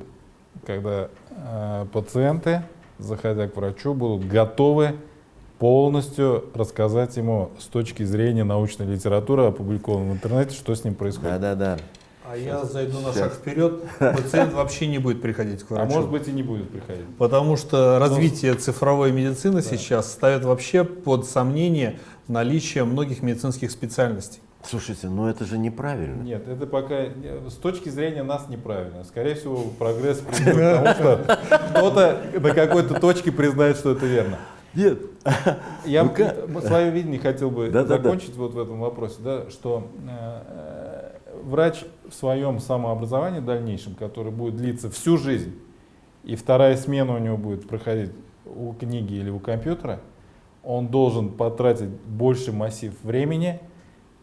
когда э, пациенты, заходя к врачу, будут готовы полностью рассказать ему с точки зрения научной литературы, опубликованной в интернете, что с ним происходит. Да-да-да. А я зайду на Сейчас. шаг вперед, пациент вообще не будет приходить к А врачу. может быть и не будет приходить. Потому что развитие цифровой медицины сейчас ставит вообще под сомнение наличие многих медицинских специальностей. Слушайте, ну это же неправильно. Нет, это пока с точки зрения нас неправильно. Скорее всего, прогресс придет к тому, что кто-то на какой-то точке признает, что это верно. Нет. Я Ну м- свое видение хотел бы Да-да-да. закончить вот в этом вопросе, да, что э, врач в своем самообразовании дальнейшем, который будет длиться всю жизнь, и вторая смена у него будет проходить у книги или у компьютера, он должен потратить больше массив времени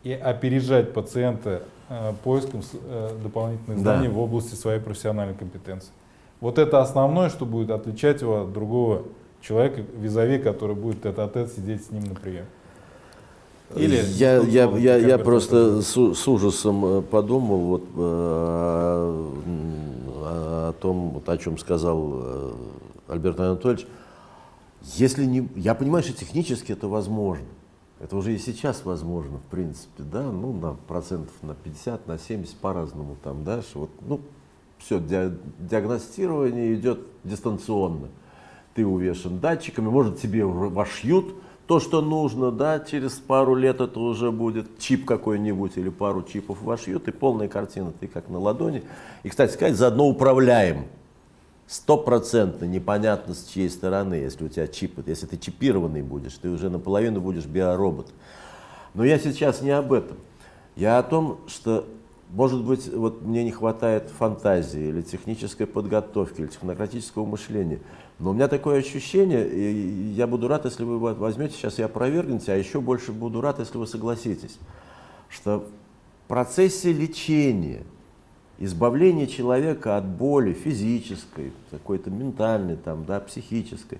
и опережать пациента э, поиском э, дополнительных Да. знаний в области своей профессиональной компетенции. Вот это основное, что будет отличать его от другого человека, визави, который будет этот тет сидеть с ним на приеме. Или я, я, я, я просто с, с ужасом э, подумал вот, э, м, о том, вот, о чем сказал э, Альберт Анатольевич. Если не, я понимаю, что технически это возможно. Это уже и сейчас возможно, в принципе, да, ну, на процентов на 50, на 70 по-разному там, да, что вот, ну, все, диагностирование идет дистанционно. Ты увешан датчиками, может тебе вошьют то, что нужно, да, через пару лет это уже будет чип какой-нибудь или пару чипов вошьют, и полная картина, ты как на ладони. И, кстати сказать, заодно управляем. Стопроцентно непонятно с чьей стороны, если у тебя чип, если ты чипированный будешь, ты уже наполовину будешь биоробот. Но я сейчас не об этом. Я о том, что, может быть, вот мне не хватает фантазии или технической подготовки, или технократического мышления. Но у меня такое ощущение, и я буду рад, если вы возьмете сейчас и опровергнете, а еще больше буду рад, если вы согласитесь, что в процессе лечения избавление человека от боли физической, какой-то ментальной, там, да, психической.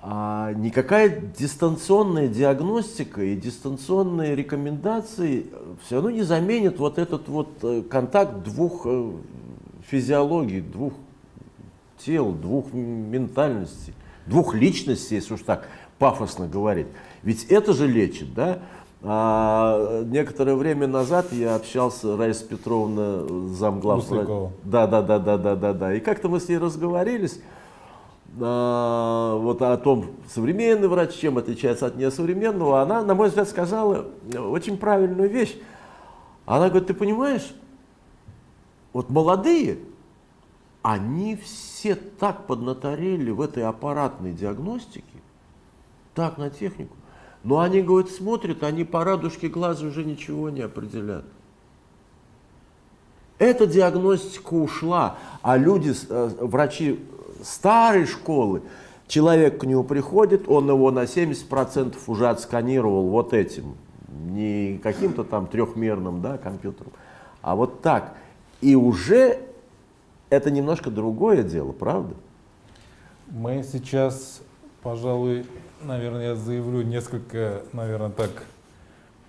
А никакая дистанционная диагностика и дистанционные рекомендации все равно не заменят вот этот вот э, контакт двух э, физиологий, двух тел, двух ментальностей, двух личностей, если уж так пафосно говорить. Ведь это же лечит, да? А, некоторое время назад я общался, Раиса Петровна, замглав. Да, да, да, да, да, да, да. И как-то мы с ней разговорились а, вот о том, современный врач чем отличается от несовременного. Она, на мой взгляд, сказала очень правильную вещь. Она говорит, ты понимаешь, вот молодые, они все так поднаторели в этой аппаратной диагностике, так на технику, но они, говорят, смотрят, они по радужке глаза уже ничего не определят. Эта диагностика ушла, а люди, э, врачи старой школы, человек к нему приходит, он его на 70% уже отсканировал вот этим, не каким-то там трехмерным да, компьютером, а вот так. И уже это немножко другое дело, правда? Мы сейчас, пожалуй, наверное, я заявлю несколько, наверное, так,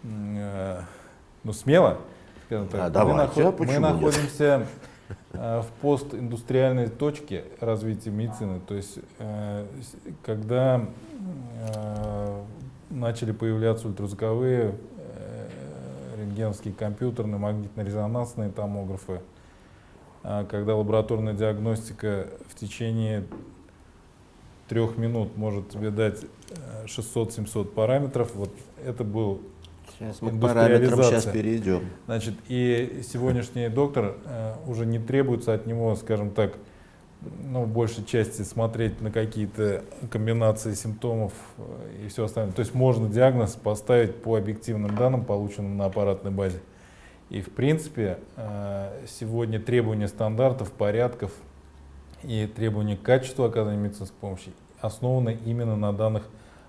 э, ну, смело, скажем так. А, давайте, а мы, почему мы нет? находимся э, в постиндустриальной точке развития медицины, то есть э, когда э, начали появляться ультразвуковые, э, рентгеновские компьютерные, магнитно-резонансные томографы, а когда лабораторная диагностика в течение трех минут может тебе дать э, 600-700 параметров, вот это был Сейчас мы к параметрам сейчас перейдем. Значит, и сегодняшний доктор э, уже не требуется от него, скажем так, ну, в большей части смотреть на какие-то комбинации симптомов э, и все остальное. То есть можно диагноз поставить по объективным данным, полученным на аппаратной базе. И в принципе э, сегодня требования стандартов, порядков и требования к качеству оказания медицинской помощи основаны именно на данных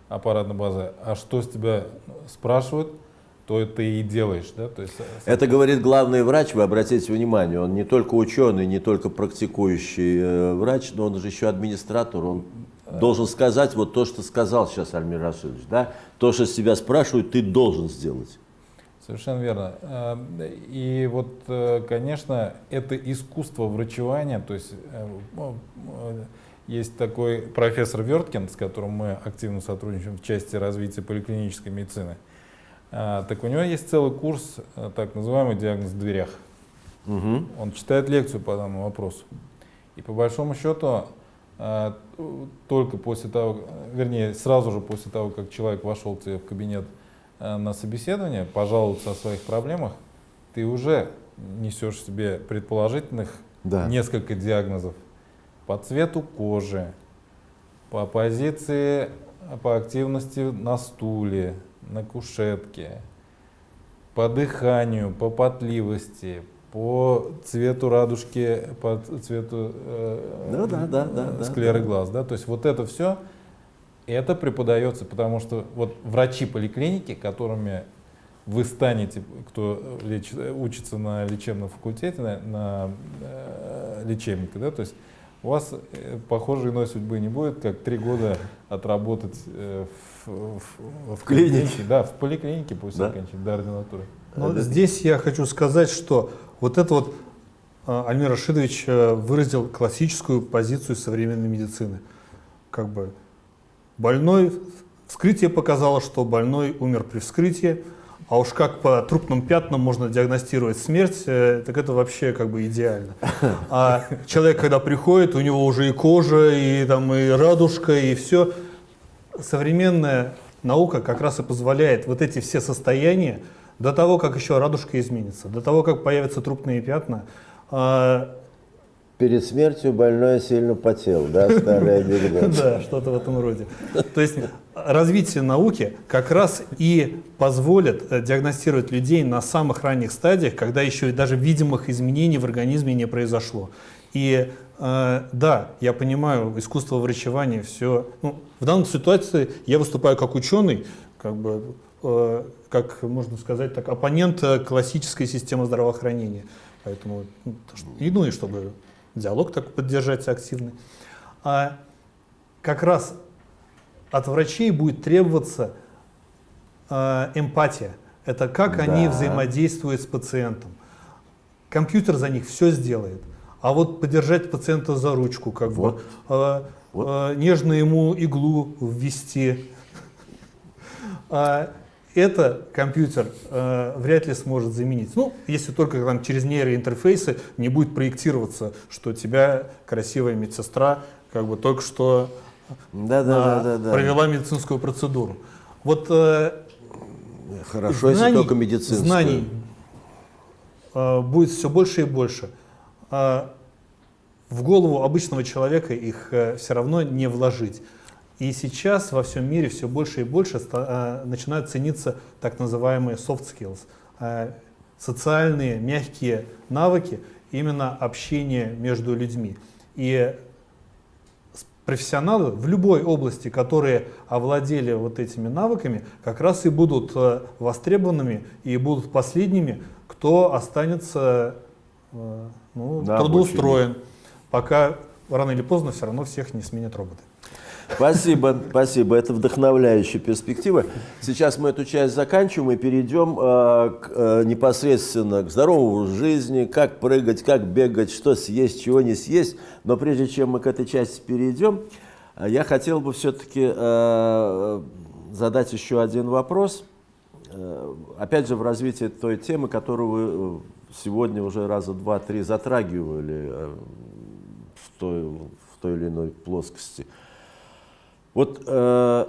аппаратной базы. А что с тебя спрашивают, то ты и делаешь. Да? То есть, э, Это говорит главный врач, вы обратите внимание, он не только ученый, не только практикующий э, врач, но он же еще администратор, он должен сказать вот то, что сказал сейчас Альмир Рашидович, да? То, что с тебя спрашивают, ты должен сделать. Совершенно верно. Э, И вот, э, конечно, это искусство врачевания, то есть э, ну, есть такой профессор Верткин, с которым мы активно сотрудничаем в части развития поликлинической медицины. Так у него есть целый курс, так называемый диагноз в дверях. Мгм. Он читает лекцию по данному вопросу. И по большому счету, только после того, вернее, сразу же после того, как человек вошел в кабинет на собеседование, пожаловаться о своих проблемах, ты уже несешь себе предположительных Да. несколько диагнозов по цвету кожи, по позиции, по активности на стуле, на кушетке, по дыханию, по потливости, по цвету радужки, по цвету э, да, да, да, да, склеры да. глаз. Да? То есть вот это все, это преподается, потому что вот врачи поликлиники, которыми вы станете, кто леч- учится на лечебном факультете, на, на, э, лечебника, да, то есть у вас э, похожей иной судьбы не будет, как три года отработать э, в, в- в клинике. Да, в поликлинике после Да. окончания до ординатуры. Но Это- здесь я хочу сказать, что вот это вот э, Альмир Рашидович э, выразил классическую позицию современной медицины. Как бы больной, вскрытие показало, что больной умер при вскрытии, а уж как по трупным пятнам можно диагностировать смерть, э, так это вообще как бы идеально. А человек, когда приходит, у него уже и кожа, и там и радужка, и все. Современная наука как раз и позволяет вот эти все состояния до того, как еще радужка изменится, до того, как появятся трупные пятна, а, Перед смертью больной сильно потел, да, старый анекдот. Да, что-то в этом роде. То есть развитие науки как раз и позволит э, диагностировать людей на самых ранних стадиях, когда еще и даже видимых изменений в организме не произошло. И э, да, я понимаю, искусство врачевания, все. Ну, в данной ситуации я выступаю как ученый, как бы, э, как можно сказать, так, оппонент классической системы здравоохранения. Поэтому, ну, и, ну и чтобы диалог так поддержать активный. А как раз от врачей будет требоваться э, эмпатия. Это как они Да. взаимодействуют с пациентом. Компьютер за них все сделает. А вот подержать пациента за ручку, как Вот. бы, э, Вот. э, нежно ему иглу ввести. А это компьютер э, вряд ли сможет заменить. Ну, если только там через нейроинтерфейсы не будет проектироваться, что тебя красивая медсестра как бы только что Да, да, а, да, да, да. провела медицинскую процедуру. Вот э, Хорошо, если знаний- только медицинскую. Знаний э, будет все больше и больше. А в голову обычного человека их все равно не вложить. И сейчас во всем мире все больше и больше э, начинают цениться так называемые soft skills, э, социальные мягкие навыки, именно общение между людьми. И профессионалы в любой области, которые овладели вот этими навыками, как раз и будут э, востребованными и будут последними, кто останется ну, На трудоустроен, пока рано или поздно все равно всех не сменят роботы. Спасибо, спасибо. Это вдохновляющая перспектива. Сейчас мы эту часть заканчиваем и перейдем э, к, э, непосредственно к здоровому жизни, как прыгать, как бегать, что съесть, чего не съесть. Но прежде чем мы к этой части перейдем, э, я хотел бы все-таки э, задать еще один вопрос. Э, опять же, в развитии той темы, которую вы э, сегодня уже раза два-три затрагивали в той, в той или иной плоскости. Вот э,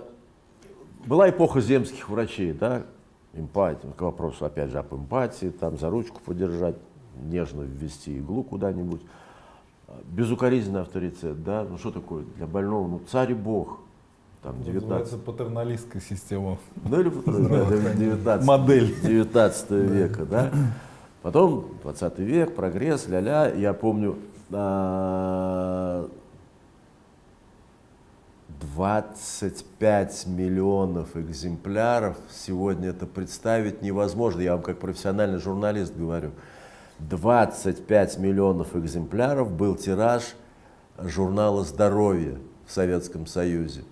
была эпоха земских врачей, да, эмпатия, к вопросу, опять же, об эмпатии, там за ручку подержать, нежно ввести иглу куда-нибудь. Безукоризненный авторитет, да, ну что такое для больного, ну царь и бог, там, 19, Называется патерналистская система. ну или 19, Модель. 19 века, да. Потом 20 век, прогресс, ля-ля. Я помню, а, 25 миллионов экземпляров. Сегодня это представить невозможно. Я вам как профессиональный журналист говорю. 25 миллионов экземпляров был тираж журнала «Здоровье» в Советском Союзе.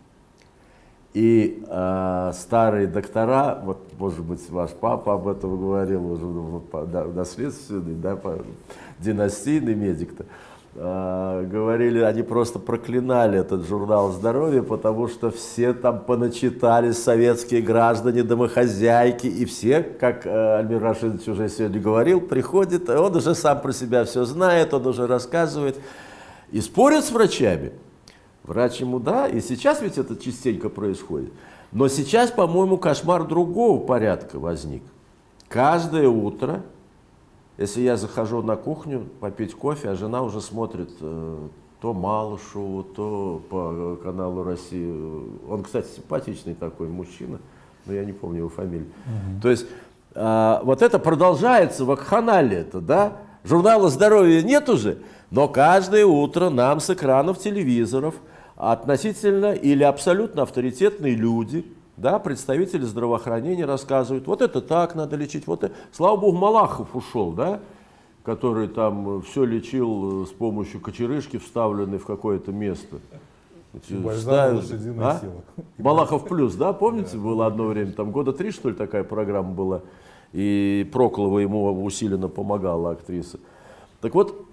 И э, старые доктора, вот, может быть, ваш папа об этом говорил, уже ну, наследственный, да, династийный медик-то, говорили, они просто проклинали этот журнал здоровья, потому что все там поначитались советские граждане, домохозяйки, и все, как э, Альмир Рашидович уже сегодня говорил, приходит, он уже сам про себя все знает, он уже рассказывает, и спорят с врачами. Врач ему да, и сейчас ведь это частенько происходит. Но сейчас, по-моему, кошмар другого порядка возник. Каждое утро, если я захожу на кухню попить кофе, а жена уже смотрит э, то Малышеву, то по каналу России. Он, кстати, симпатичный такой мужчина, но я не помню его фамилию. То есть а, вот это продолжается, вакханалия это, да? Журнала здоровья нет уже, но каждое утро нам с экранов телевизоров относительно или абсолютно авторитетные люди, да, представители здравоохранения рассказывают, вот это так надо лечить, вот это. Слава богу, Малахов ушел, да, который там все лечил э, с помощью кочерышки, вставленной в какое-то место. Лошадиной а? силы. Балахов плюс, да, помните, было одно время, там года три, что ли, такая программа была, и Проклова ему усиленно помогала, актриса. Так вот,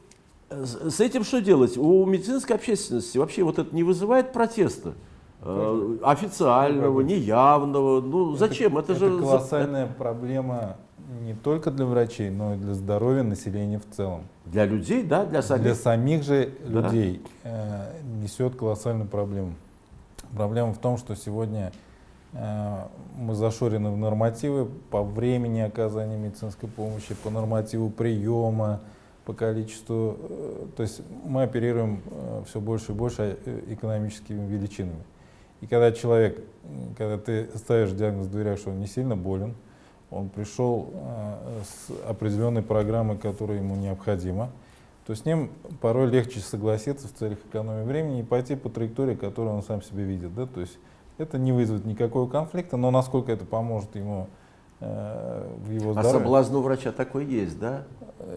с с этим что делать? У медицинской общественности вообще вот это не вызывает протеста? Э, Официального, неявного, ну зачем? Это, Это же... за- колоссальная проблема не только для врачей, но и для здоровья населения в целом. Для людей, да, для Для самих. самих же Да. людей э, несет колоссальную проблему. Проблема в том, что сегодня э, мы зашорены в нормативы по времени оказания медицинской помощи, по нормативу приема, по количеству. э, то есть мы оперируем все больше и больше э, экономическими величинами. И когда человек, когда ты ставишь диагноз в дверях, что он не сильно болен, он пришел э, с определенной программой, которая ему необходима, то с ним порой легче согласиться в целях экономии времени и пойти по траектории, которую он сам себе видит. Да? То есть это не вызовет никакого конфликта, но насколько это поможет ему в его А здоровье. соблазн у врача такой есть, да?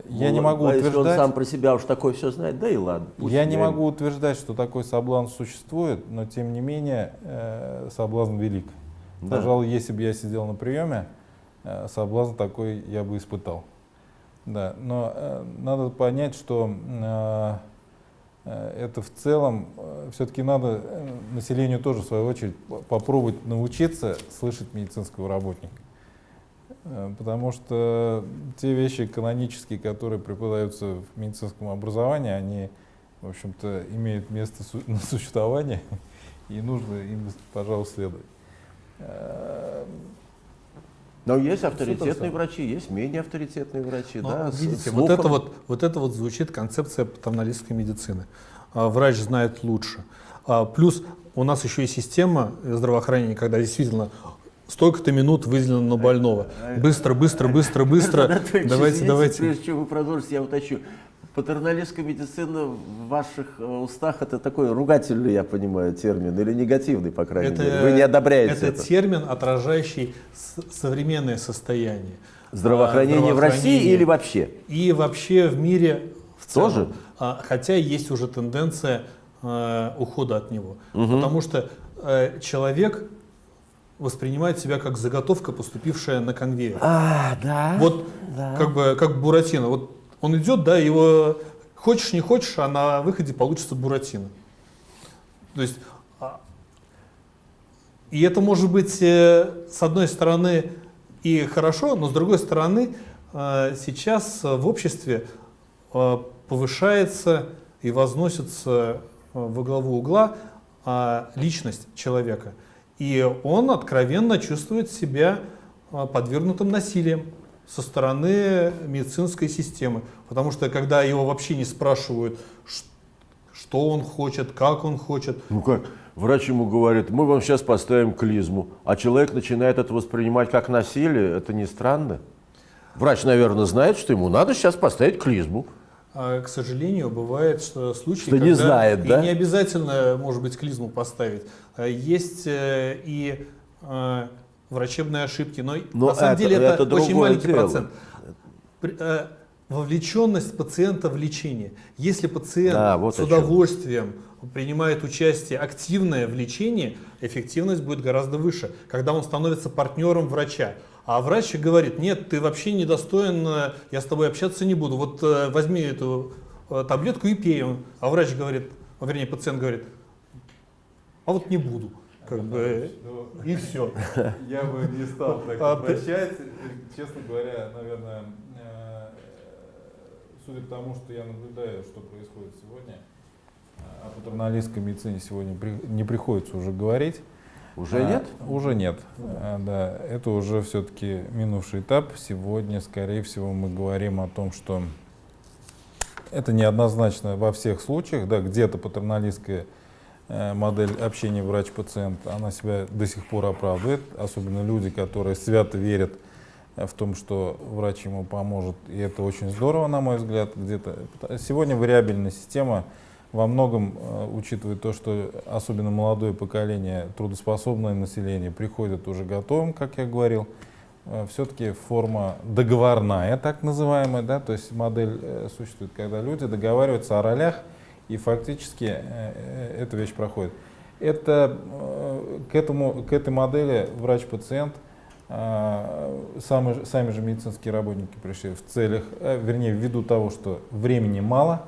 Я не Ну, могу а Если он утверждать, сам про себя уж такое все знает, да и ладно. я не могу утверждать, что такой соблазн существует, но тем не менее э, соблазн велик. Да. Пожалуй, если бы я сидел на приеме, э, соблазн такой я бы испытал. Да, но э, надо понять, что э, э, это в целом все-таки надо э, населению тоже в свою очередь по- попробовать научиться слышать медицинского работника. Э, Потому что те вещи канонические, которые преподаются в медицинском образовании, они, в общем-то, имеют место на существование, и нужно им, пожалуй, следовать. Э, Но есть авторитетные врачи, есть менее авторитетные врачи, Ну, да. видите, вот это вот, вот это вот звучит концепция патernалистской медицины. А, Врач знает лучше. А, Плюс у нас еще и система здравоохранения, когда действительно столько-то минут выделено на больного. Быстро, быстро, быстро, быстро. Давайте, давайте. Прежде чем вы продолжите, я уточню. Патерналистская медицина в ваших э, устах это такой ругательный, я понимаю, термин, или негативный, по крайней мере. Вы не одобряете это это. термин, отражающий современное состояние. Здравоохранение А, в России здравоохранение. или вообще? И вообще в мире в целом. Тоже? А, Хотя есть уже тенденция э, ухода от него. Потому что э, человек воспринимает себя как заготовка, поступившая на конвейер. А, да. Вот как бы как Буратино. Вот он идет, да, его хочешь не хочешь, а на выходе получится Буратино. То есть а, и это может быть э, с одной стороны и хорошо, но с другой стороны э, сейчас в обществе э, повышается и возносится во главу угла а, личность человека. И он откровенно чувствует себя а, подвергнутым насилием со стороны медицинской системы. Потому что когда его вообще не спрашивают, что он хочет, как он хочет, Ну как, врач ему говорит, мы вам сейчас поставим клизму, а человек начинает это воспринимать как насилие, это не странно? Врач, наверное, знает, что ему надо сейчас поставить клизму. А, к сожалению, бывает что случаи, Что не знает, и да? не обязательно, может быть, клизму поставить. А, Есть э, и э, врачебные ошибки, но, Но на самом это- деле это, это очень маленький дело. процент. Э, Вовлеченность пациента в лечение. Если пациент Да, вот с удовольствием принимает участие активное в лечении, эффективность будет гораздо выше, когда он становится партнером врача. А врач говорит, нет, ты вообще недостоин, э, я с тобой общаться не буду, вот э, возьми эту э, таблетку и пей. А врач говорит, ну, вернее пациент говорит, а вот не буду. Как бы, и все. Я бы не стал так А, обращать. Честно говоря, наверное, судя по тому, что я наблюдаю, что происходит сегодня, о патерналистской медицине сегодня при- не приходится уже говорить. Уже А, нет? Уже нет. А, Да, это уже все-таки минувший этап. Сегодня, скорее всего, мы говорим о том, что это неоднозначно во всех случаях. Да, где-то патерналистская э, модель общения врач-пациент, она себя до сих пор оправдывает. Особенно люди, которые свято верят э, в том, что врач ему поможет. И это очень здорово, на мой взгляд. Где-то. Сегодня вариабельная система во многом э, учитывает то, что особенно молодое поколение, трудоспособное население приходит уже готовым, как я говорил. Э, Все-таки форма договорная, так называемая, да, то есть модель э, существует, когда люди договариваются о ролях, и фактически эта вещь проходит. Это, к, этому, к этой модели врач-пациент, сами, сами же медицинские работники пришли в целях, вернее, ввиду того, что времени мало,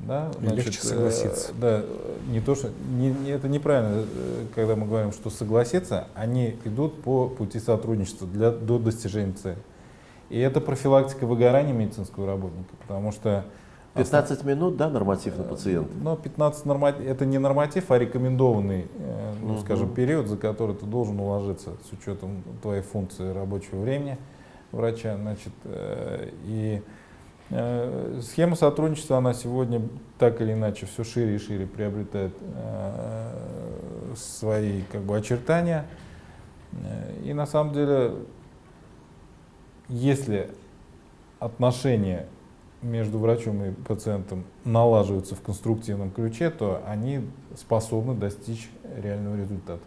да, И легче согласиться. э, да, не то, что не- не- это неправильно, э, когда мы говорим, что согласиться, они идут по пути сотрудничества для, до достижения цели. И это профилактика выгорания медицинского работника, потому что 15 минут, да, норматив на пациента? но 15 норматив, это не норматив, а рекомендованный, э, ну, Мгм. скажем, период, за который ты должен уложиться с учетом твоей функции рабочего времени врача. Значит, э, и э, схема сотрудничества, она сегодня так или иначе все шире и шире приобретает э, свои как бы, очертания. Э, И на самом деле, если отношения между врачом и пациентом налаживаются в конструктивном ключе, то они способны достичь реального результата.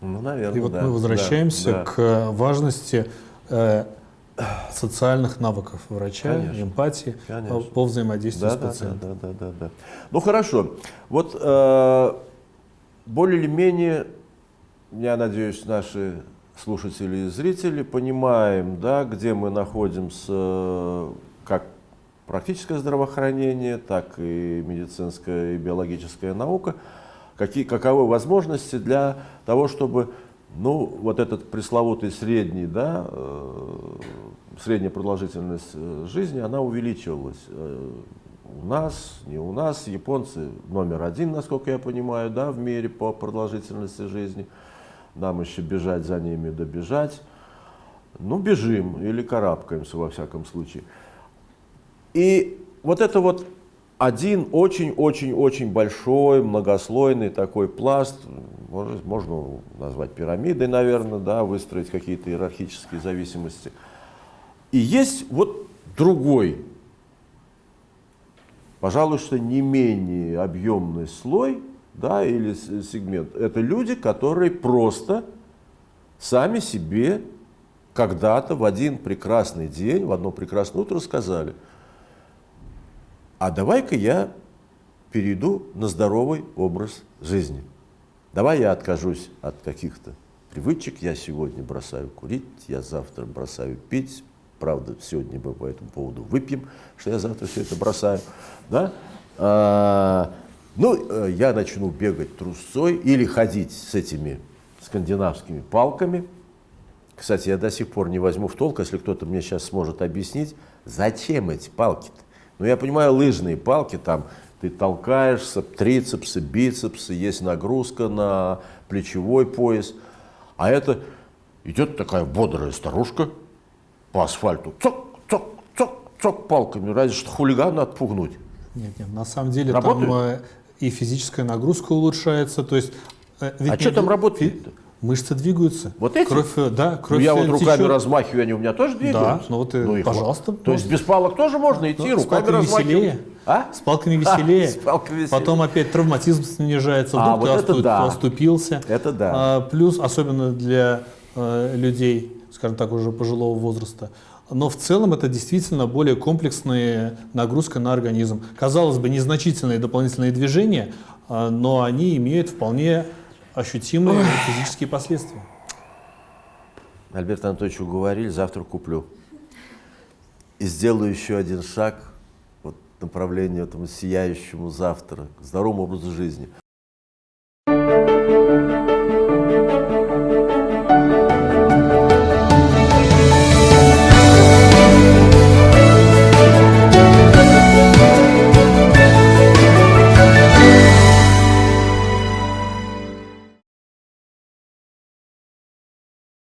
Ну, наверное, И вот да, мы возвращаемся да, да. к важности э, социальных навыков врача, Конечно. эмпатии Конечно. по взаимодействию Да, с да, пациентом. да, да, да, да. Ну хорошо. Вот э, более или менее, я надеюсь, наши слушатели и зрители понимаем, да, где мы находимся, как практическое здравоохранение, так и медицинская и биологическая наука, какие, каковы возможности для того, чтобы ну, вот этот пресловутый средний, да, э, средняя продолжительность э, жизни, она увеличивалась. Э, У нас, не у нас, японцы номер один, насколько я понимаю, да, в мире по продолжительности жизни. Нам еще бежать за ними, добежать. Ну, бежим или карабкаемся, во всяком случае. И вот это вот один очень-очень-очень большой, многослойный такой пласт, можно, можно назвать пирамидой, наверное, да, выстроить какие-то иерархические зависимости. И есть вот другой, пожалуй, что не менее объемный слой, да, или сегмент. Это люди, которые просто сами себе когда-то в один прекрасный день, в одно прекрасное утро сказали, а давай-ка я перейду на здоровый образ жизни. Давай я откажусь от каких-то привычек. Я сегодня бросаю курить, я завтра бросаю пить. Правда, сегодня мы по этому поводу выпьем, что я завтра все это бросаю. Да? А, ну, э, я начну бегать трусцой или ходить с этими скандинавскими палками. Кстати, я до сих пор не возьму в толк, если кто-то мне сейчас сможет объяснить, зачем эти палки-то. Ну, я понимаю, лыжные палки, там ты толкаешься, трицепсы, бицепсы, есть нагрузка на плечевой пояс. А это идет такая бодрая старушка по асфальту, цок, цок, цок, цок палками, разве что хулигана отпугнуть. Нет, нет, на самом деле Работает? там э, и физическая нагрузка улучшается, то есть... э, ведь А что там работает-то? Мышцы двигаются. Вот эти? Кровь, э, да, Ну, кровь я вот э, руками течет. размахиваю, они у меня тоже двигаются. ну вот и, и пожалуйста. То есть без палок тоже можно идти, Ну, руками размахивать? веселее. А? С палками веселее. с палками веселее. Потом опять травматизм снижается, А, вдруг вот ты это осту- да. оступился. Это да. А, плюс, особенно для э, людей, скажем так, уже пожилого возраста. Но в целом это действительно более комплексная нагрузка на организм. Казалось бы, незначительные дополнительные движения, а, но они имеют вполне ощутимые Ой. физические последствия. Альберт Анатольевич уговорили, завтра куплю. И сделаю еще один шаг вот, в направлении этому сияющему завтра, к здоровому образу жизни.